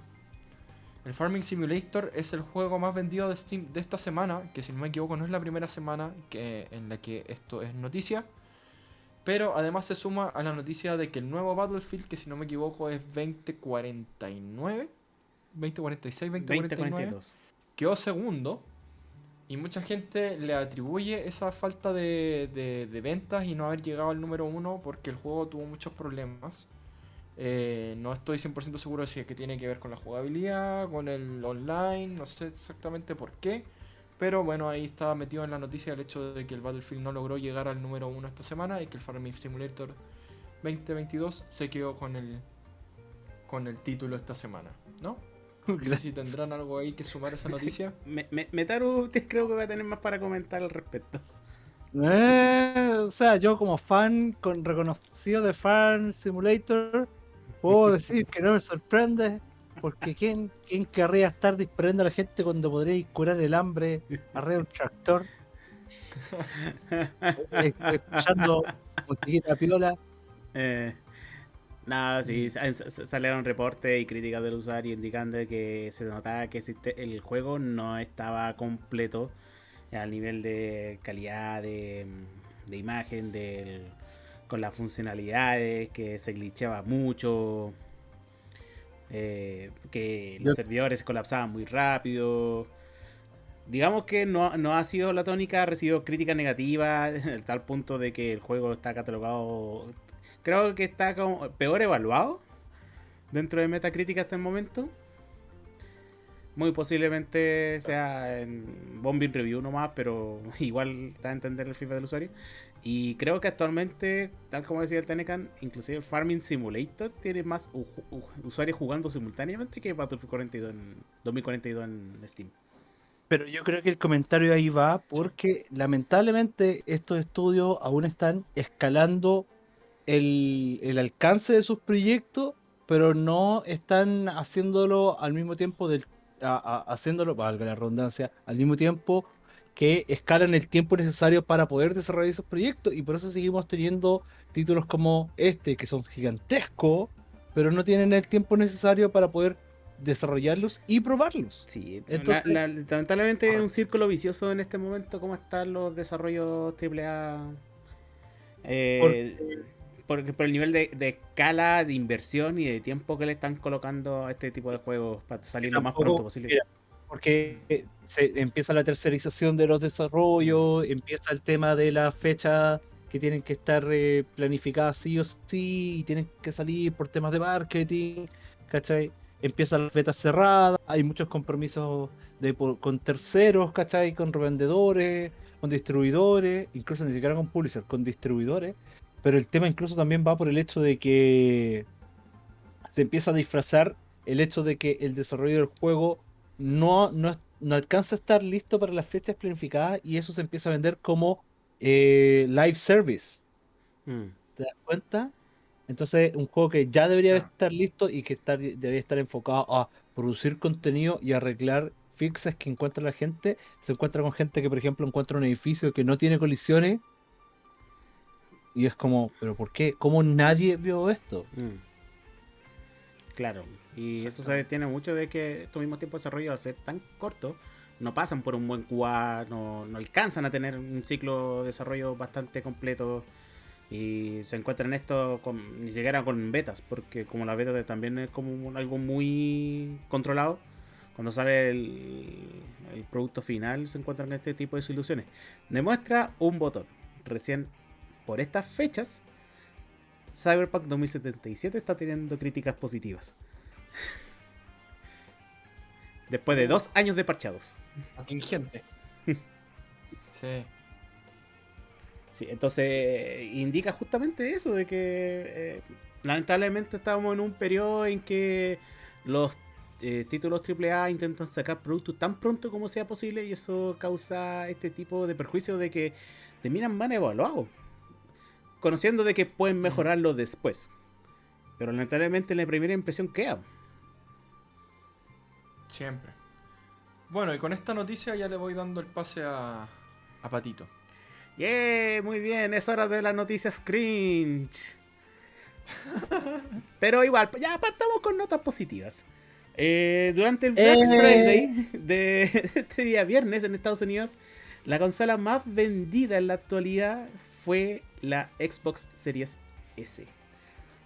El Farming Simulator es el juego más vendido de Steam de esta semana, que si no me equivoco no es la primera semana que, en la que esto es noticia. Pero además se suma a la noticia de que el nuevo Battlefield, que si no me equivoco es 2049, 2046, 2049, 2042. quedó segundo. Y mucha gente le atribuye esa falta de, de- de ventas y no haber llegado al número uno porque el juego tuvo muchos problemas. Eh, no estoy 100% seguro si es que tiene que ver con la jugabilidad, con el online, no sé exactamente por qué. Pero bueno, ahí estaba metido en la noticia el hecho de que el Battlefield no logró llegar al número 1 esta semana y que el Farming Simulator 2022 se quedó con el, con el título esta semana, ¿no? No sé si tendrán algo ahí que sumar a esa noticia. Me- me- Metaru usted creo que va a tener más para comentar al respecto. Eh, o sea, yo como fan con reconocido de Fan Simulator, puedo decir que no me sorprende, porque ¿quién, quién querría estar disparando a la gente cuando podréis curar el hambre arriba de un tractor? Eh, Escuchando musiquita piola. Eh, nada, sí, sa- sa- salieron reportes y críticas del usuario indicando que se notaba que el juego no estaba completo al nivel de calidad de, de imagen, del, con las funcionalidades, que se glitchaba mucho, eh, que los Yo- servidores se colapsaban muy rápido. Digamos que no, no ha sido la tónica, ha recibido críticas negativas, al tal punto de que el juego está catalogado. Creo que está como peor evaluado dentro de Metacritic hasta el momento. Muy posiblemente sea en Bombing Review nomás, pero igual da a entender el FIFA del usuario. Y creo que actualmente, tal como decía el Tenecan, inclusive el Farming Simulator tiene más usuarios jugando simultáneamente que Battlefield 42 en 2042 en Steam. Pero yo creo que el comentario ahí va porque lamentablemente estos estudios aún están escalando el, el alcance de sus proyectos, pero no están haciéndolo al mismo tiempo del a- a- haciéndolo, valga la redundancia, al mismo tiempo que escalan el tiempo necesario para poder desarrollar esos proyectos y por eso seguimos teniendo títulos como este que son gigantescos, pero no tienen el tiempo necesario para poder desarrollarlos y probarlos. Sí, Entonces- la- la- lamentablemente es un círculo vicioso en este momento como están los desarrollos AAA. Eh, por, por el nivel de, de escala, de inversión y de tiempo que le están colocando a este tipo de juegos para salir lo más pronto posible. mira, porque se empieza la tercerización de los desarrollos, empieza el tema de la fecha que tienen que estar eh, planificadas sí o sí, y tienen que salir por temas de marketing, ¿cachai? Empiezan las betas cerradas, hay muchos compromisos de, por- con terceros, ¿cachai? Con revendedores, con distribuidores, incluso ni siquiera con publishers, con distribuidores. Pero el tema incluso también va por el hecho de que se empieza a disfrazar el hecho de que el desarrollo del juego no, no, no alcanza a estar listo para las fechas planificadas y eso se empieza a vender como eh, live service. Mm. ¿Te das cuenta? Entonces, un juego que ya debería estar listo y que estar, debería estar enfocado a producir contenido y arreglar fixes que encuentra la gente, se encuentra con gente que, por ejemplo, encuentra un edificio que no tiene colisiones y es como, ¿pero por qué? ¿Cómo nadie vio esto? Mm. Claro, y eso se tiene mucho de que estos mismos tiempos de desarrollo, al ser tan cortos, no pasan por un buen QA, no, no alcanzan a tener un ciclo de desarrollo bastante completo y se encuentran esto con, ni siquiera con betas, porque como la beta también es como algo muy controlado, cuando sale el, el producto final se encuentran este tipo de soluciones. Demuestra un botón, recién por estas fechas Cyberpunk 2077 está teniendo críticas positivas. Después de dos años de parchados. Atingente. sí. Sí, entonces indica justamente eso, de que eh, lamentablemente estamos en un periodo en que los eh, títulos AAA intentan sacar productos tan pronto como sea posible y eso causa este tipo de perjuicio de que terminan mal evaluados, conociendo de que pueden mejorarlo después. Pero lamentablemente la primera impresión queda. Siempre. Bueno, y con esta noticia ya le voy dando el pase a, a Patito. ¡Yeah! Muy bien, es hora de las noticias cringe. Pero igual, ya partamos con notas positivas. Eh, durante el Black Eh. Friday de este día viernes en Estados Unidos, la consola más vendida en la actualidad fue la Xbox Series S.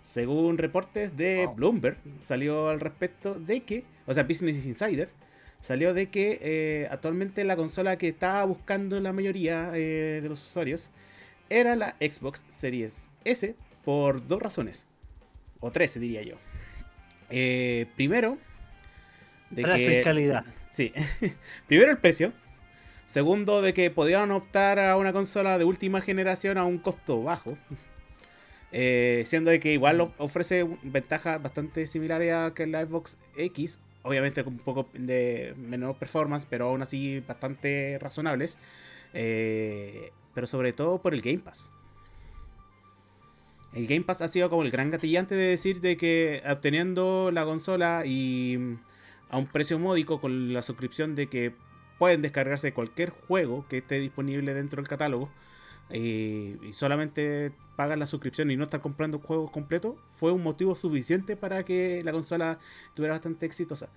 Según reportes de. Bloomberg, salió al respecto de que, o sea, Business Insider, salió de que eh, actualmente la consola que estaba buscando la mayoría eh, de los usuarios era la Xbox Series S por dos razones. o 13 diría yo. Eh, primero, de que, calidad. Sí. primero el precio. Segundo, de que podían optar a una consola de última generación a un costo bajo. Eh, siendo de que igual ofrece ventajas bastante similares a que la Xbox X. Obviamente con un poco de menor performance, pero aún así bastante razonables. Eh, pero sobre todo por el Game Pass. El Game Pass ha sido como el gran gatillante de decir de que obteniendo la consola y a un precio módico con la suscripción de que pueden descargarse cualquier juego que esté disponible dentro del catálogo eh, y solamente pagan la suscripción y no están comprando juegos completos, fue un motivo suficiente para que la consola estuviera bastante exitosa.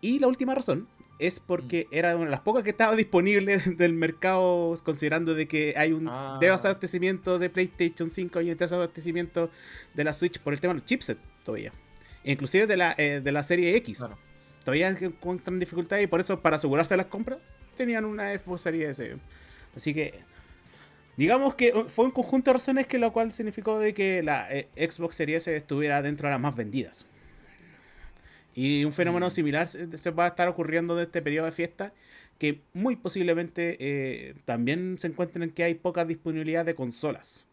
Y la última razón es porque mm. era una de las pocas que estaba disponible del mercado, considerando de que hay un ah. desabastecimiento de PlayStation 5 y un desabastecimiento de la Switch por el tema de los chipsets todavía. Inclusive de la, eh, de la serie X. Todavía encuentran dificultades y por eso para asegurarse las compras tenían una Xbox Series S. Así que digamos que fue un conjunto de razones que lo cual significó de que la eh, Xbox Series S estuviera dentro de las más vendidas. Y un fenómeno mm. similar se, va a estar ocurriendo en este periodo de fiesta, que muy posiblemente eh, también se encuentren en que hay poca disponibilidad de consolas.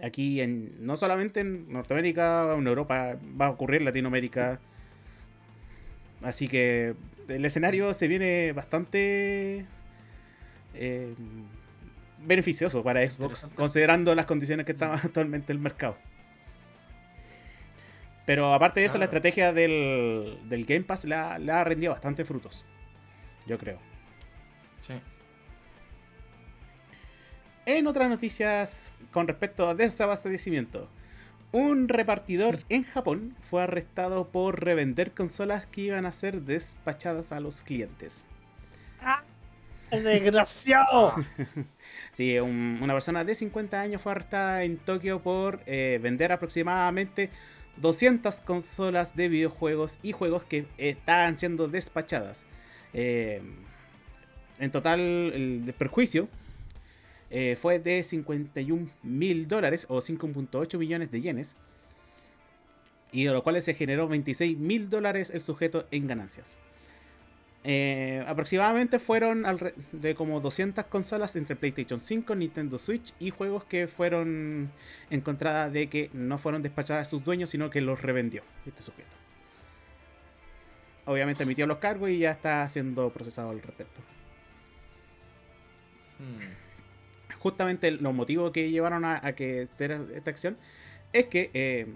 Aquí, en, no solamente en Norteamérica, en Europa, va a ocurrir en Latinoamérica. Así que el escenario se viene bastante eh, beneficioso para Xbox, considerando las condiciones que está actualmente el mercado. Pero aparte de eso, la estrategia del, Game Pass le ha, rendido bastante frutos. Yo creo. Sí. En otras noticias con respecto a desabastecimiento, un repartidor en Japón fue arrestado por revender consolas que iban a ser despachadas a los clientes. ¡Ah! ¡Desgraciado! sí, una persona de 50 años fue arrestada en Tokio por eh, vender aproximadamente 200 consolas de videojuegos y juegos que estaban siendo despachadas. Eh, en total, el perjuicio eh, fue de 51 mil dólares o 5.8 millones de yenes. Y de lo cual se generó 26 mil dólares el sujeto en ganancias. Eh, aproximadamente fueron de como 200 consolas entre PlayStation 5, Nintendo Switch y juegos que fueron encontradas de que no fueron despachadas a sus dueños, sino que los revendió este sujeto. Obviamente emitió los cargos y ya está siendo procesado al respecto. Hmm. Justamente los motivos que llevaron a, que esta acción es que eh,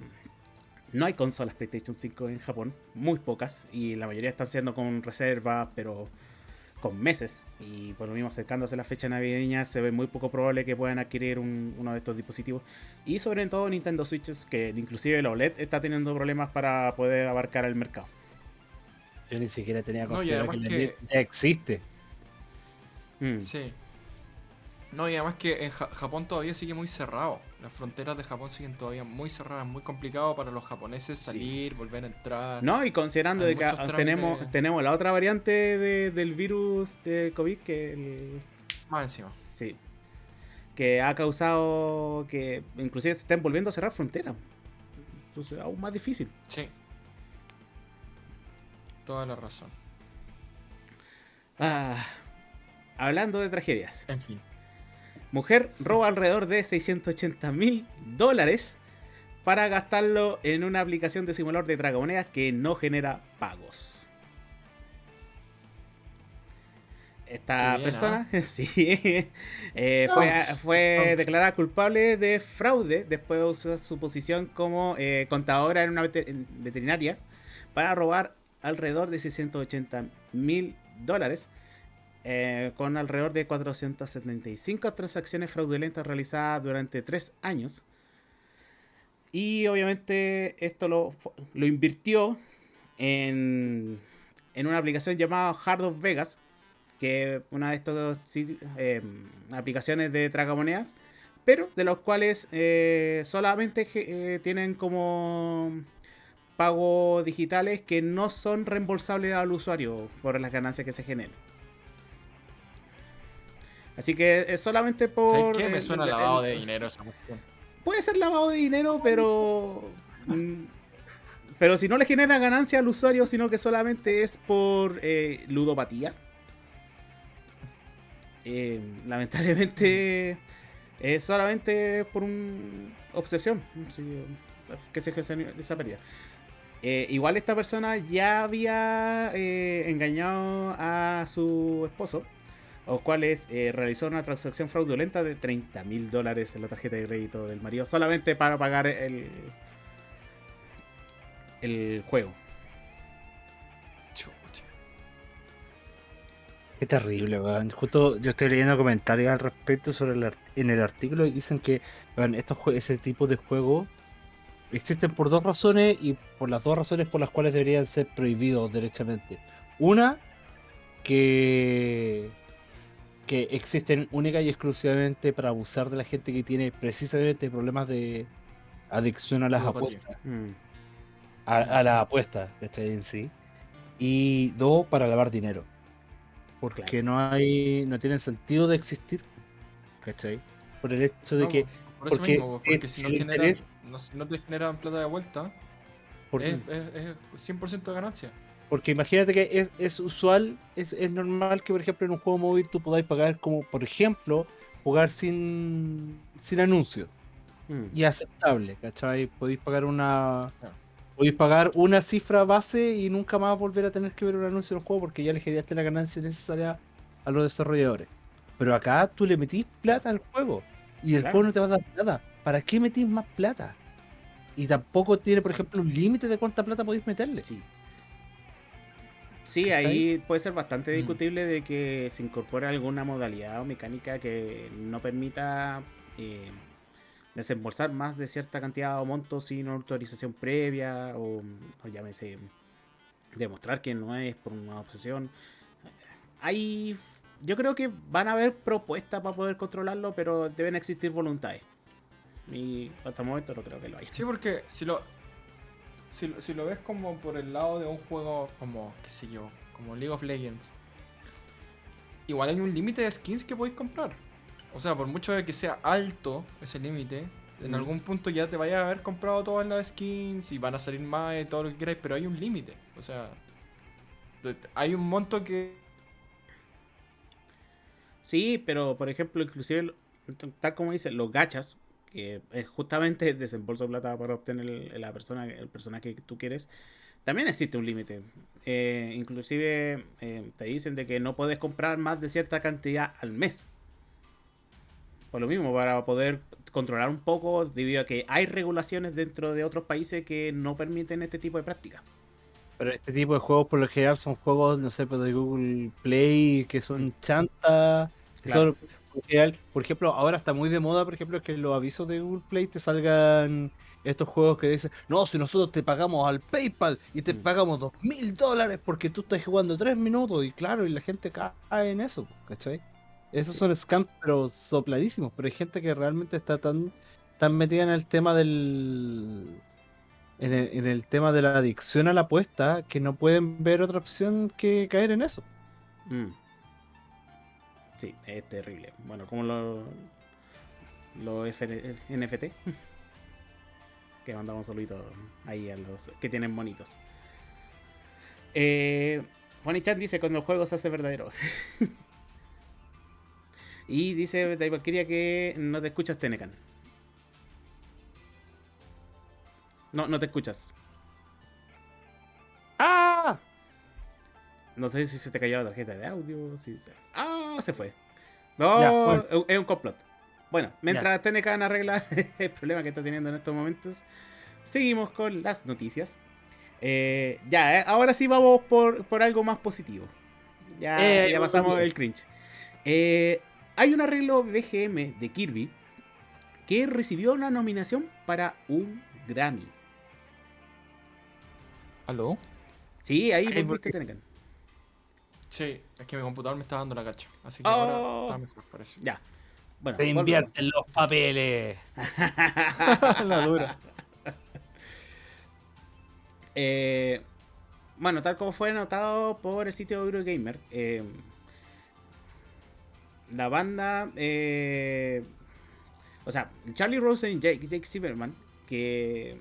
no hay consolas PlayStation 5 en Japón, muy pocas, y la mayoría están siendo con reserva, pero con meses. Y por lo mismo, acercándose a la fecha navideña, se ve muy poco probable que puedan adquirir uno de estos dispositivos. Y sobre todo Nintendo Switches, que inclusive la OLED está teniendo problemas para poder abarcar el mercado. Yo ni siquiera tenía considerado que, ya existe. Mm. Sí. No, y además que en Japón todavía sigue muy cerrado. Las fronteras de Japón siguen todavía muy cerradas, muy complicado para los japoneses salir, volver a entrar. No, y considerando de que tenemos, tenemos la otra variante del virus de COVID que el... Más encima. Sí. Que ha causado que inclusive se estén volviendo a cerrar fronteras. Entonces, aún más difícil. Sí. Toda la razón. Ah, hablando de tragedias. En fin. Mujer roba alrededor de 680 mil dólares para gastarlo en una aplicación de simulador de tragamonedas que no genera pagos. Esta persona sí, eh, fue, declarada culpable de fraude después de usar su posición como eh, contadora en una veterinaria para robar alrededor de 680 mil dólares eh, con alrededor de 475 transacciones fraudulentas realizadas durante tres años. Y obviamente esto lo, lo invirtió en, en, una aplicación llamada Hard of Vegas, que es una de estas eh, aplicaciones de tragamonedas, pero de los cuales eh, solamente tienen como pagos digitales que no son reembolsables al usuario por las ganancias que se generan. Así que es solamente por. ¿Qué me suena lavado de dinero esa cuestión? Puede ser lavado de dinero, pero. Mm, pero si no le genera ganancia al usuario, sino que solamente es por eh, ludopatía. eh, lamentablemente es solamente por una obsesión sí, que se gestione esa pérdida. Eh, igual esta persona ya había eh, engañado a su esposo, los cuales eh, realizó una transacción fraudulenta de 30 mil dólares en la tarjeta de crédito del marido solamente para pagar el, el juego. Chucha. Qué terrible, weón. Justo yo estoy leyendo comentarios al respecto sobre el en el artículo y dicen que weón, estos ese tipo de juegos existen por dos razones y por las dos razones por las cuales deberían ser prohibidos derechamente. Una, que, que existen única y exclusivamente para abusar de la gente que tiene precisamente problemas de adicción a las apuestas Mm. a, a la apuesta, ¿cachai? En sí. Y dos, para lavar dinero. Porque Claro. no hay, no tienen sentido de existir, ¿cachai? Por el hecho de No, que, por eso porque, mismo, po, porque eh, si no, el generan, interés- no, no te generan plata de vuelta, es, es, es 100% de ganancia. Porque imagínate que es, es usual, es, es normal que por ejemplo en un juego móvil tú podáis pagar como, por ejemplo, jugar sin, sin anuncios. Mm. Y aceptable, ¿cachai? Podéis pagar una... Podéis pagar una cifra base y nunca más volver a tener que ver un anuncio en el juego porque ya le generaste la ganancia necesaria a los desarrolladores. Pero acá tú le metís plata al juego y el Claro. juego no te va a dar plata. ¿Para qué metís más plata? Y tampoco tiene, por ejemplo, un límite de cuánta plata podéis meterle. Sí. Sí, ¿Cachai? ahí puede ser bastante Mm. discutible de que se incorpore alguna modalidad o mecánica que no permita eh, desembolsar más de cierta cantidad o monto sin autorización previa o, o llámese demostrar que no es por una obsesión. Hay, yo creo que van a haber propuestas para poder controlarlo, pero deben existir voluntades. Y hasta el momento no creo que lo haya. Sí, porque si lo, si, lo- si lo ves como por el lado de un juego como, qué sé yo, como League of Legends, igual hay un límite de skins que podéis comprar. O sea, por mucho de que sea alto ese límite, en Mm. algún punto ya te vayas a haber comprado todas las skins y van a salir más de todo lo que queráis, pero hay un límite. O sea, hay un monto que... Sí, pero por ejemplo, inclusive, tal como dice, los gachas, que es justamente desembolso de plata para obtener el, la persona, el personaje que tú quieres, también existe un límite. Eh, inclusive eh, te dicen de que no puedes comprar más de cierta cantidad al mes. Por lo mismo, para poder controlar un poco, debido a que hay regulaciones dentro de otros países que no permiten este tipo de prácticas. Pero este tipo de juegos por lo general son juegos, no sé, pues, de Google Play, que son chanta. que Claro. son, general- por ejemplo, ahora está muy de moda, por ejemplo, que en los avisos de Google Play te salgan estos juegos que dicen, no, si nosotros te pagamos al PayPal y te Mm. pagamos dos mil dólares porque tú estás jugando tres minutos. Y claro, y la gente cae en eso, ¿cachai? Esos Sí. son scams, pero sopladísimos. Pero hay gente que realmente está tan, tan metida en el tema del. En el, en el tema de la adicción a la apuesta que no pueden ver otra opción que caer en eso. Mm. Sí, es terrible. Bueno, como los lo NFT. que mandamos saluditos ahí a los que tienen bonitos. Eh, Funny Chat dice cuando el juego se hace verdadero. y dice de Valkyria que no te escuchas Tenecan. No, no te escuchas. ¡Ah! No sé si se te cayó la tarjeta de audio. Si se... Ah, se fue. No, Ya, bueno. es- un complot. Bueno, mientras Tenecan arregla el problema que está teniendo en estos momentos, seguimos con las noticias. Eh, ya, eh, ahora sí vamos por, por algo más positivo. Ya, Eh, ya pasamos el cringe. Eh, hay un arreglo BGM de Kirby que recibió una nominación para un Grammy. ¿Aló? Sí, ahí volviste, porque- Tenecan. Sí, es que mi computador me está dando la cacha. Así que Oh. ahora está mejor, parece. Ya. Bueno, Te volvemos. invierten los papeles. la dura. Eh, bueno, tal como fue notado por el sitio Eurogamer, eh, la banda, eh, o sea, Charlie Rosen y Jake, Jake Silverman, que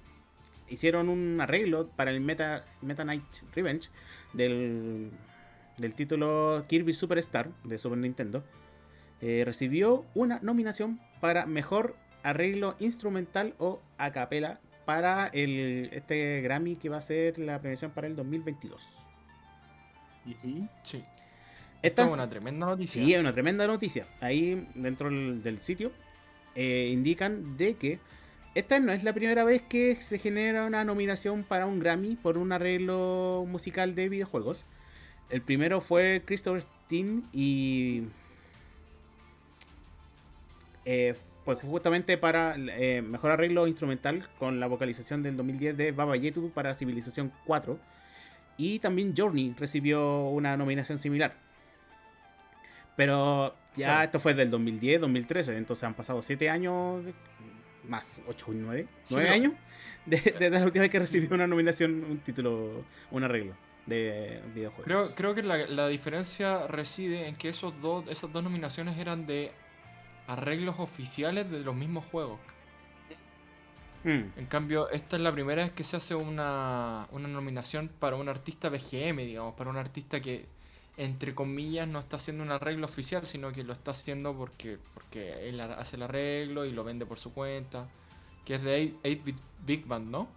hicieron un arreglo para el Meta, Meta Knight Revenge del, del título Kirby Superstar de Super Nintendo. Eh, recibió una nominación para mejor arreglo instrumental o a capela para el, este Grammy que va a ser la premiación para el 2022. Sí. Esta es una tremenda noticia. Sí, es una tremenda noticia. Ahí dentro del, del sitio eh, indican de que esta no es la primera vez que se genera una nominación para un Grammy por un arreglo musical de videojuegos. El primero fue Christopher Steen y eh, pues justamente para eh, mejor arreglo instrumental con la vocalización del 2010 de Baba Yetu para Civilización 4. Y también Journey recibió una nominación similar. Pero ya Claro. esto fue del 2010, 2013, entonces han pasado 7 años, más 8, 9, Sí, 9 pero- años desde de, la última vez que recibió una nominación, un título, un arreglo de videojuegos. Creo, creo que la, la diferencia reside en que esos dos, esas dos nominaciones eran de arreglos oficiales de los mismos juegos. Mm, En cambio, esta es la primera vez que se hace una, una nominación para un artista BGM, digamos, para un artista que, entre comillas, no está haciendo un arreglo oficial, sino que lo está haciendo porque, porque él ha- hace el arreglo y lo vende por su cuenta, que es de 8-Bit Big Band, ¿no?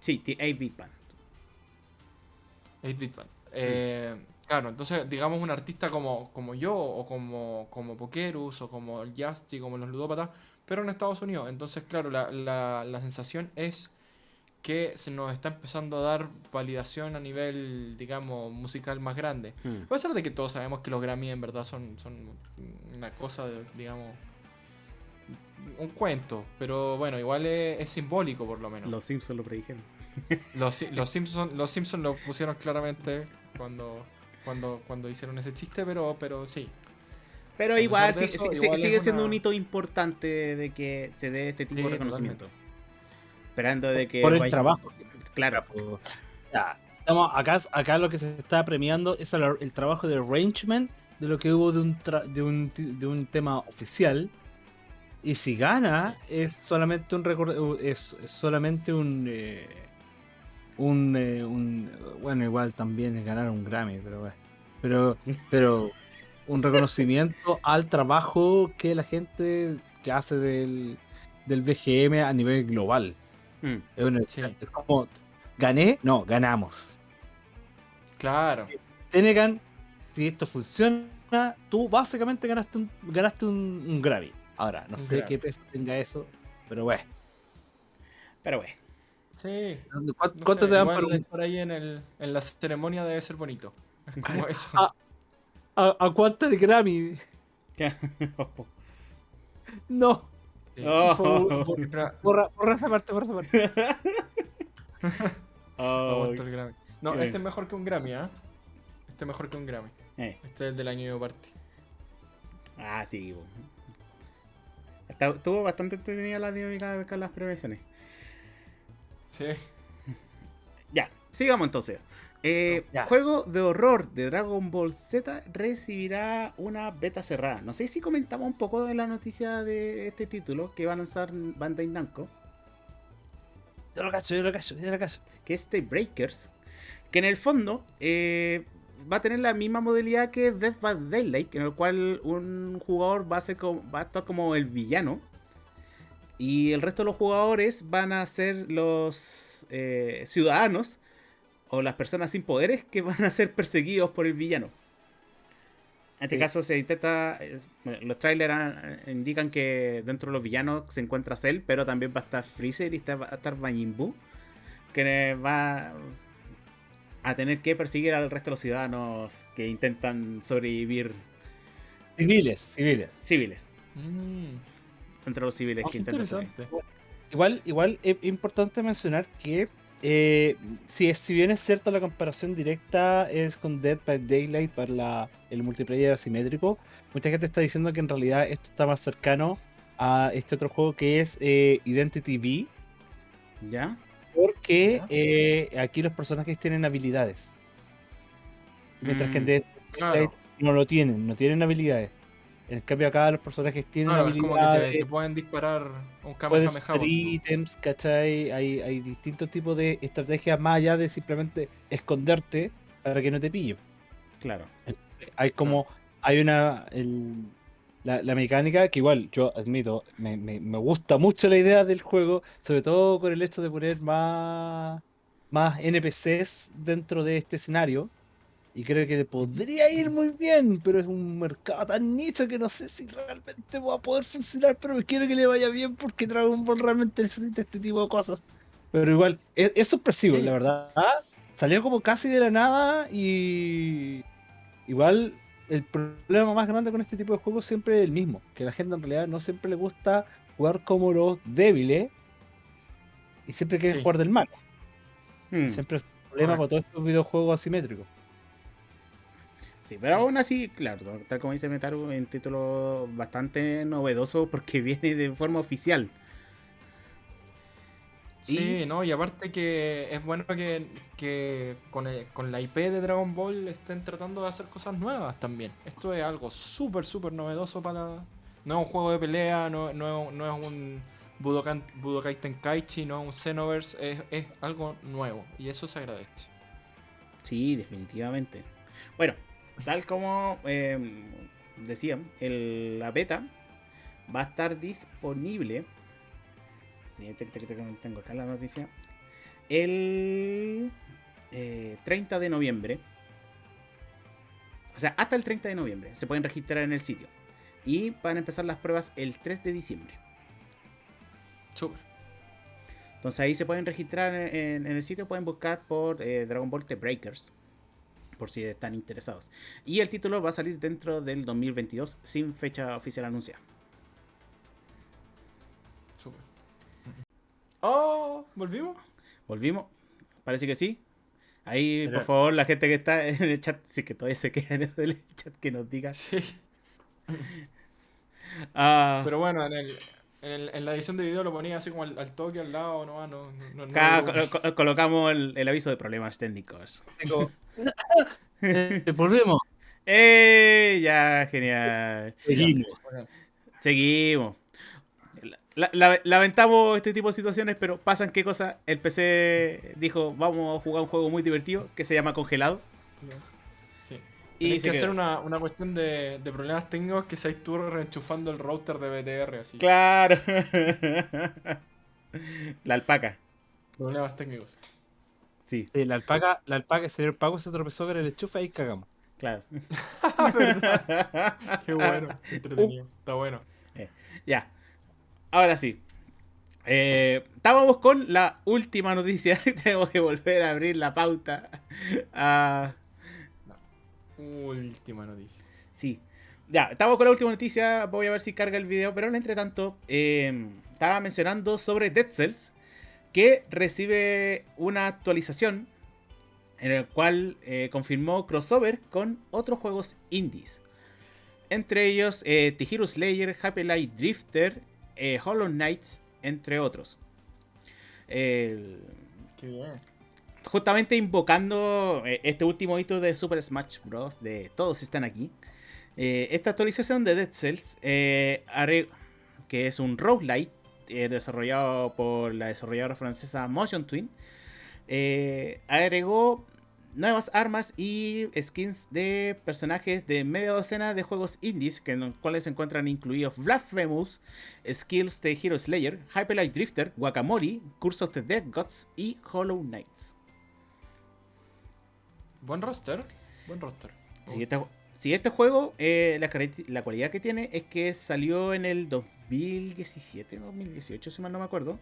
sí, The 8-Bit Band. 8-Bit Band. Eh, claro, entonces, digamos, un artista como, como yo, o como, como Pokerus, o como el Justy, como los ludópatas, pero en Estados Unidos. Entonces, claro, la, la, la sensación es que se nos está empezando a dar validación a nivel, digamos, musical más grande. Mm. A pesar de que todos sabemos que los Grammy en verdad son, son una cosa, de, digamos, un cuento, pero bueno, igual es, es simbólico por lo menos. Los Simpsons lo predijeron. Los, los Simpsons los Simpson lo pusieron claramente cuando, cuando, cuando hicieron ese chiste, pero, pero sí. Pero igual, pesar de sí- eso, sí- igual es sigue siendo una- un hito importante de que se dé este tipo Sí, de reconocimiento. totalmente. Esperando de que... Por el vaya- trabajo. Claro. Ya, estamos acá, acá lo que se está premiando es el, el trabajo de arrangement de lo que hubo de un, tra- de un, de un tema oficial. Y si gana, es solamente un record- es, es solamente un, eh, un, eh, un- bueno igual también ganar un Grammy, pero bueno. Pero, pero un reconocimiento al trabajo que la gente que hace del, del BGM a nivel global. Mm. Es, una- Sí. es como, ¿gané? No, ganamos. Claro. Tenegan, si esto funciona, tú básicamente ganaste un, ganaste un, un Grammy. Ahora, no Un sé Grammy. qué peso tenga eso, pero bueno. Pero bueno. Sí. ¿Cuánto, no sé, te dan por estar ahí en, el, en la ceremonia debe ser bonito. Es como eso. ¿A, a cuánto el Grammy? No. Sí. Oh. Por Borra, borra esa parte, borra esa parte. Oh, aguanto el Grammy. No, este es mejor que un Grammy, ¿ah? Este es mejor que un Grammy. eh. Este es el del año de party. Ah, sí. Estuvo bastante entretenida la dinámica con las prevenciones. Sí. Ya, sigamos entonces. Eh, Ya. Juego de horror de Dragon Ball Z recibirá una beta cerrada. No sé si comentamos un poco de la noticia de este título que va a lanzar Bandai Namco, Yo lo cacho, yo lo cacho, yo lo cacho. que es The Breakers, que en el fondo eh, va a tener la misma modalidad que Death by Daylight, en el cual un jugador va a, ser como, va a actuar como el villano y el resto de los jugadores van a ser los eh, ciudadanos o las personas sin poderes que van a ser perseguidos por el villano. En este Sí. caso se intenta, bueno, los trailers ah, indican que dentro de los villanos se encuentra Cell, pero también va a estar Freezer y está- va a estar Majin Buu, que va a tener que perseguir al resto de los ciudadanos que intentan sobrevivir Civiles, civiles. civiles, Mm, entre los civiles ah, que interesante. Igual, igual es importante mencionar que eh, si, es- si bien es cierto la comparación directa es con Dead by Daylight para la- el multiplayer asimétrico, mucha gente está diciendo que en realidad esto está más cercano a este otro juego que es eh, Identity V, ¿Ya? porque Ya. eh, aquí los personajes tienen habilidades. Mientras que en Mm, Dead by Claro. Daylight no lo tienen, no tienen habilidades. En cambio acá los personajes tienen Claro, es como que te, pueden disparar un puedes Kamehameha. ítems, ¿cachai? Hay, hay distintos tipos de estrategias más allá de simplemente esconderte para que no te pillen. Claro. Hay como, hay una, el- la, la mecánica que igual, yo admito, me, me- me gusta mucho la idea del juego, sobre todo con el hecho de poner más, más NPCs dentro de este escenario. Y creo que podría ir muy bien, pero es un mercado tan nicho que no sé si realmente va a poder funcionar, pero quiero que le vaya bien porque Dragon Ball realmente necesita este tipo de cosas. Pero igual, es, es sorpresivo, Sí. la verdad. Salió como casi de la nada y igual el problema más grande con este tipo de juegos siempre es el mismo, que a la gente en realidad no siempre le gusta jugar como los débiles y siempre quiere Sí. jugar del mal. Mm. Siempre es un problema para todos estos videojuegos asimétricos. Sí, pero aún así, claro, tal como dice Metaru, un título bastante novedoso porque viene de forma oficial. Sí, no, y aparte que es bueno que, que con, el- con la IP de Dragon Ball estén tratando de hacer cosas nuevas también. Esto es algo súper, súper novedoso para... No es un juego de pelea, no, no, no es un Budokan, Budokai Tenkaichi, no es un Xenoverse, es, es algo nuevo y eso se agradece. Sí, definitivamente. Bueno, tal como eh, decía, el- la beta va a estar disponible. Sí, te- te- te- tengo acá la noticia. El eh, 30 de noviembre. O sea, hasta el 30 de noviembre se pueden registrar en el sitio. Y van a empezar las pruebas el 3 de diciembre. Súper. Entonces ahí se pueden registrar en, en el sitio, pueden buscar por eh, Dragon Ball The Breakers, por si están interesados. Y el título va a salir dentro del 2022 sin fecha oficial anunciada. Oh, ¿volvimos? ¿Volvimos? Parece que sí. Ahí, Pero- por favor, la gente que está en el chat, si que todavía se queda en el chat, que nos diga. Sí. Ah, Pero bueno, en, el, en, el- en la edición de video lo ponía así como al, al toque al lado, no, no, no, no, colocamos el, el aviso de problemas técnicos. Eh, volvemos. ¡Eh! Ya, genial. Seguimos. Seguimos. La- la- lamentamos este tipo de situaciones, pero pasan qué cosa. El PC dijo, vamos a jugar un juego muy divertido que se llama Congelado. Sí. Y se que hacer una, una cuestión de, de problemas técnicos que seas tú reenchufando el router de BTR, así. Claro. la alpaca. Problemas técnicos. Sí, Sí, la alpaca, la alpaca, el señor Paco se tropezó con el enchufe y cagamos. claro. Qué bueno, qué entretenido. Está bueno. ya. Ahora sí. Eh, estábamos con la última noticia. Tengo que volver a abrir la pauta. Ah, Última noticia. Sí. Ya, estamos con la última noticia. Voy a ver si carga el video. Pero entre tanto, eh, estaba mencionando sobre Dead Cells. Que recibe una actualización. En el cual eh, confirmó crossover con otros juegos indies. Entre ellos eh, Hero Slayer, Happy Light Drifter, eh, Hollow Knights, entre otros. Qué bien. justamente invocando eh, este último hito de Super Smash Bros. de todos están aquí. esta actualización de Dead Cells, que es un roguelite eh, desarrollado por la desarrolladora francesa Motion Twin, eh, agregó nuevas armas y skins de personajes de media docena de juegos indies, que en los cuales se encuentran incluidos Blasphemous, Skills de Hero Slayer, Hyper Light Drifter, Guacamole, Curse of the Dead Gods y Hollow Knights. Buen roster. Buen roster. Si este, si este juego, eh, la, cualidad que tiene es que salió en el 2017, 2018, si mal no me acuerdo.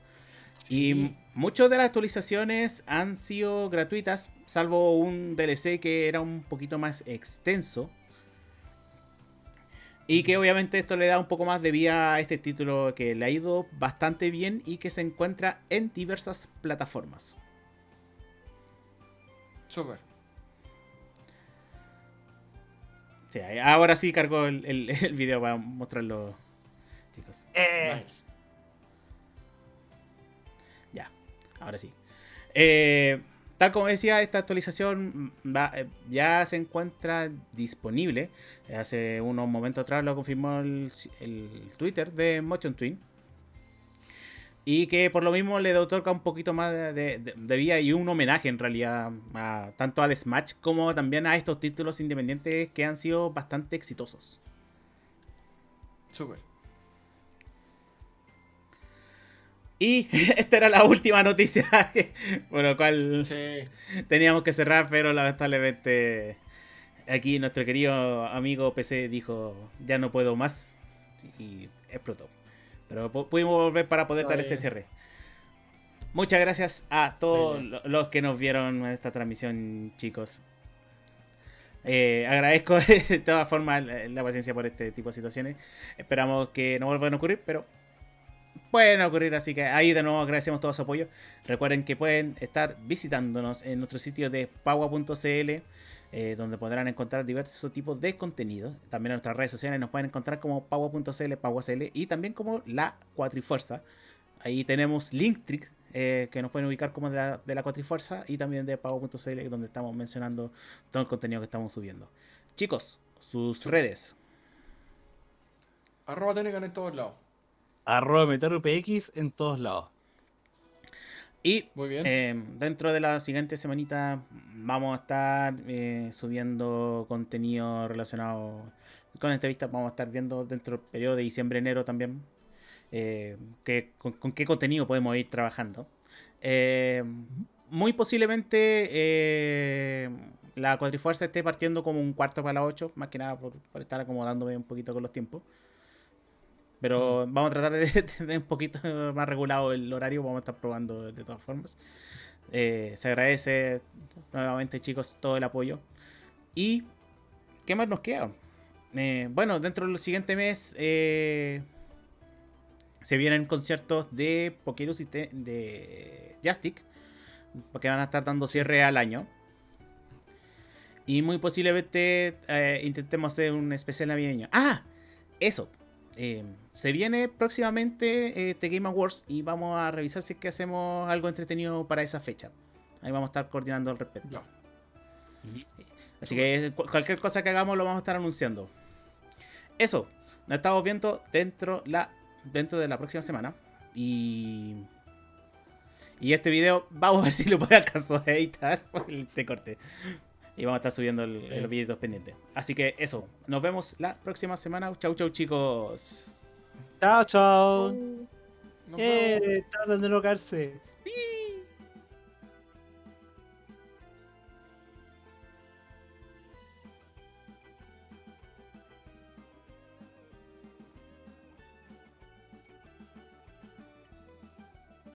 Y muchas de las actualizaciones han sido gratuitas, salvo un DLC que era un poquito más extenso. Y que obviamente esto le da un poco más de vida a este título que le ha ido bastante bien y que se encuentra en diversas plataformas. Súper. Sí, ahora sí cargo el, el- el video para mostrarlo, chicos. Nice. Ya, ahora sí. Eh, tal como decía, esta actualización va- eh, ya se encuentra disponible. Hace unos momentos atrás lo confirmó el, el Twitter de Motion Twin. Y que por lo mismo le otorga un poquito más de, de- de vida y un homenaje en realidad a, tanto al Smash como también a estos títulos independientes que han sido bastante exitosos. Súper. Y esta era la última noticia, lo cual Sí. teníamos que cerrar, pero lamentablemente aquí nuestro querido amigo PC dijo ya no puedo más y explotó. Pero pu- pudimos volver para poder dar este cierre. Muchas gracias a todos los que nos vieron en esta transmisión, chicos. Eh, agradezco de todas formas la, la paciencia por este tipo de situaciones. Esperamos que no vuelvan a ocurrir, pero pueden ocurrir, así que ahí de nuevo agradecemos todo su apoyo. Recuerden que pueden estar visitándonos en nuestro sitio de paua.cl, eh, donde podrán encontrar diversos tipos de contenido. También en nuestras redes sociales nos pueden encontrar como paua.cl, paua.cl y también como la Cuatrifuerza. Ahí tenemos Linktrix, eh, que nos pueden ubicar como de la, de la Cuatrifuerza y también de paua.cl, donde estamos mencionando todo el contenido que estamos subiendo. Chicos, sus redes. Arroba Tenecan en todos lados. Arroba MetaruPX en todos lados. Y Muy bien. Eh, dentro de la siguiente semanita vamos a estar eh, subiendo contenido relacionado con entrevistas. Vamos a estar viendo dentro del periodo de diciembre-enero también eh, qué- con, con qué contenido podemos ir trabajando. Eh, muy posiblemente eh, la cuatrifuerza esté partiendo como un cuarto para las 8, más que nada por, por estar acomodándome un poquito con los tiempos. Pero vamos a tratar de tener un poquito más regulado el horario. Vamos a estar probando de todas formas. Eh, se agradece nuevamente, chicos, todo el apoyo. ¿Y qué más nos queda? Eh, bueno, dentro del siguiente mes eh, se vienen conciertos de Pokerus y de Jastic. Porque van a estar dando cierre al año. Y muy posiblemente intentemos hacer un especial navideño. ¡Ah! Eso. Eh, se viene próximamente eh, The Game Awards y vamos a revisar si es que hacemos algo entretenido para esa fecha. Ahí vamos a estar coordinando al respecto. Ya. Así que cu- cualquier cosa que hagamos lo vamos a estar anunciando. Eso, nos estamos viendo dentro, la, dentro de la próxima semana. Y. Y este video, vamos a ver si lo puedo acaso editar por el te corte. Y vamos a estar subiendo el- los videos pendientes. Así que eso, nos vemos la próxima semana. Chau, chau, chicos. Chao, chao. Nos vemos. Eh, tratan de locarse.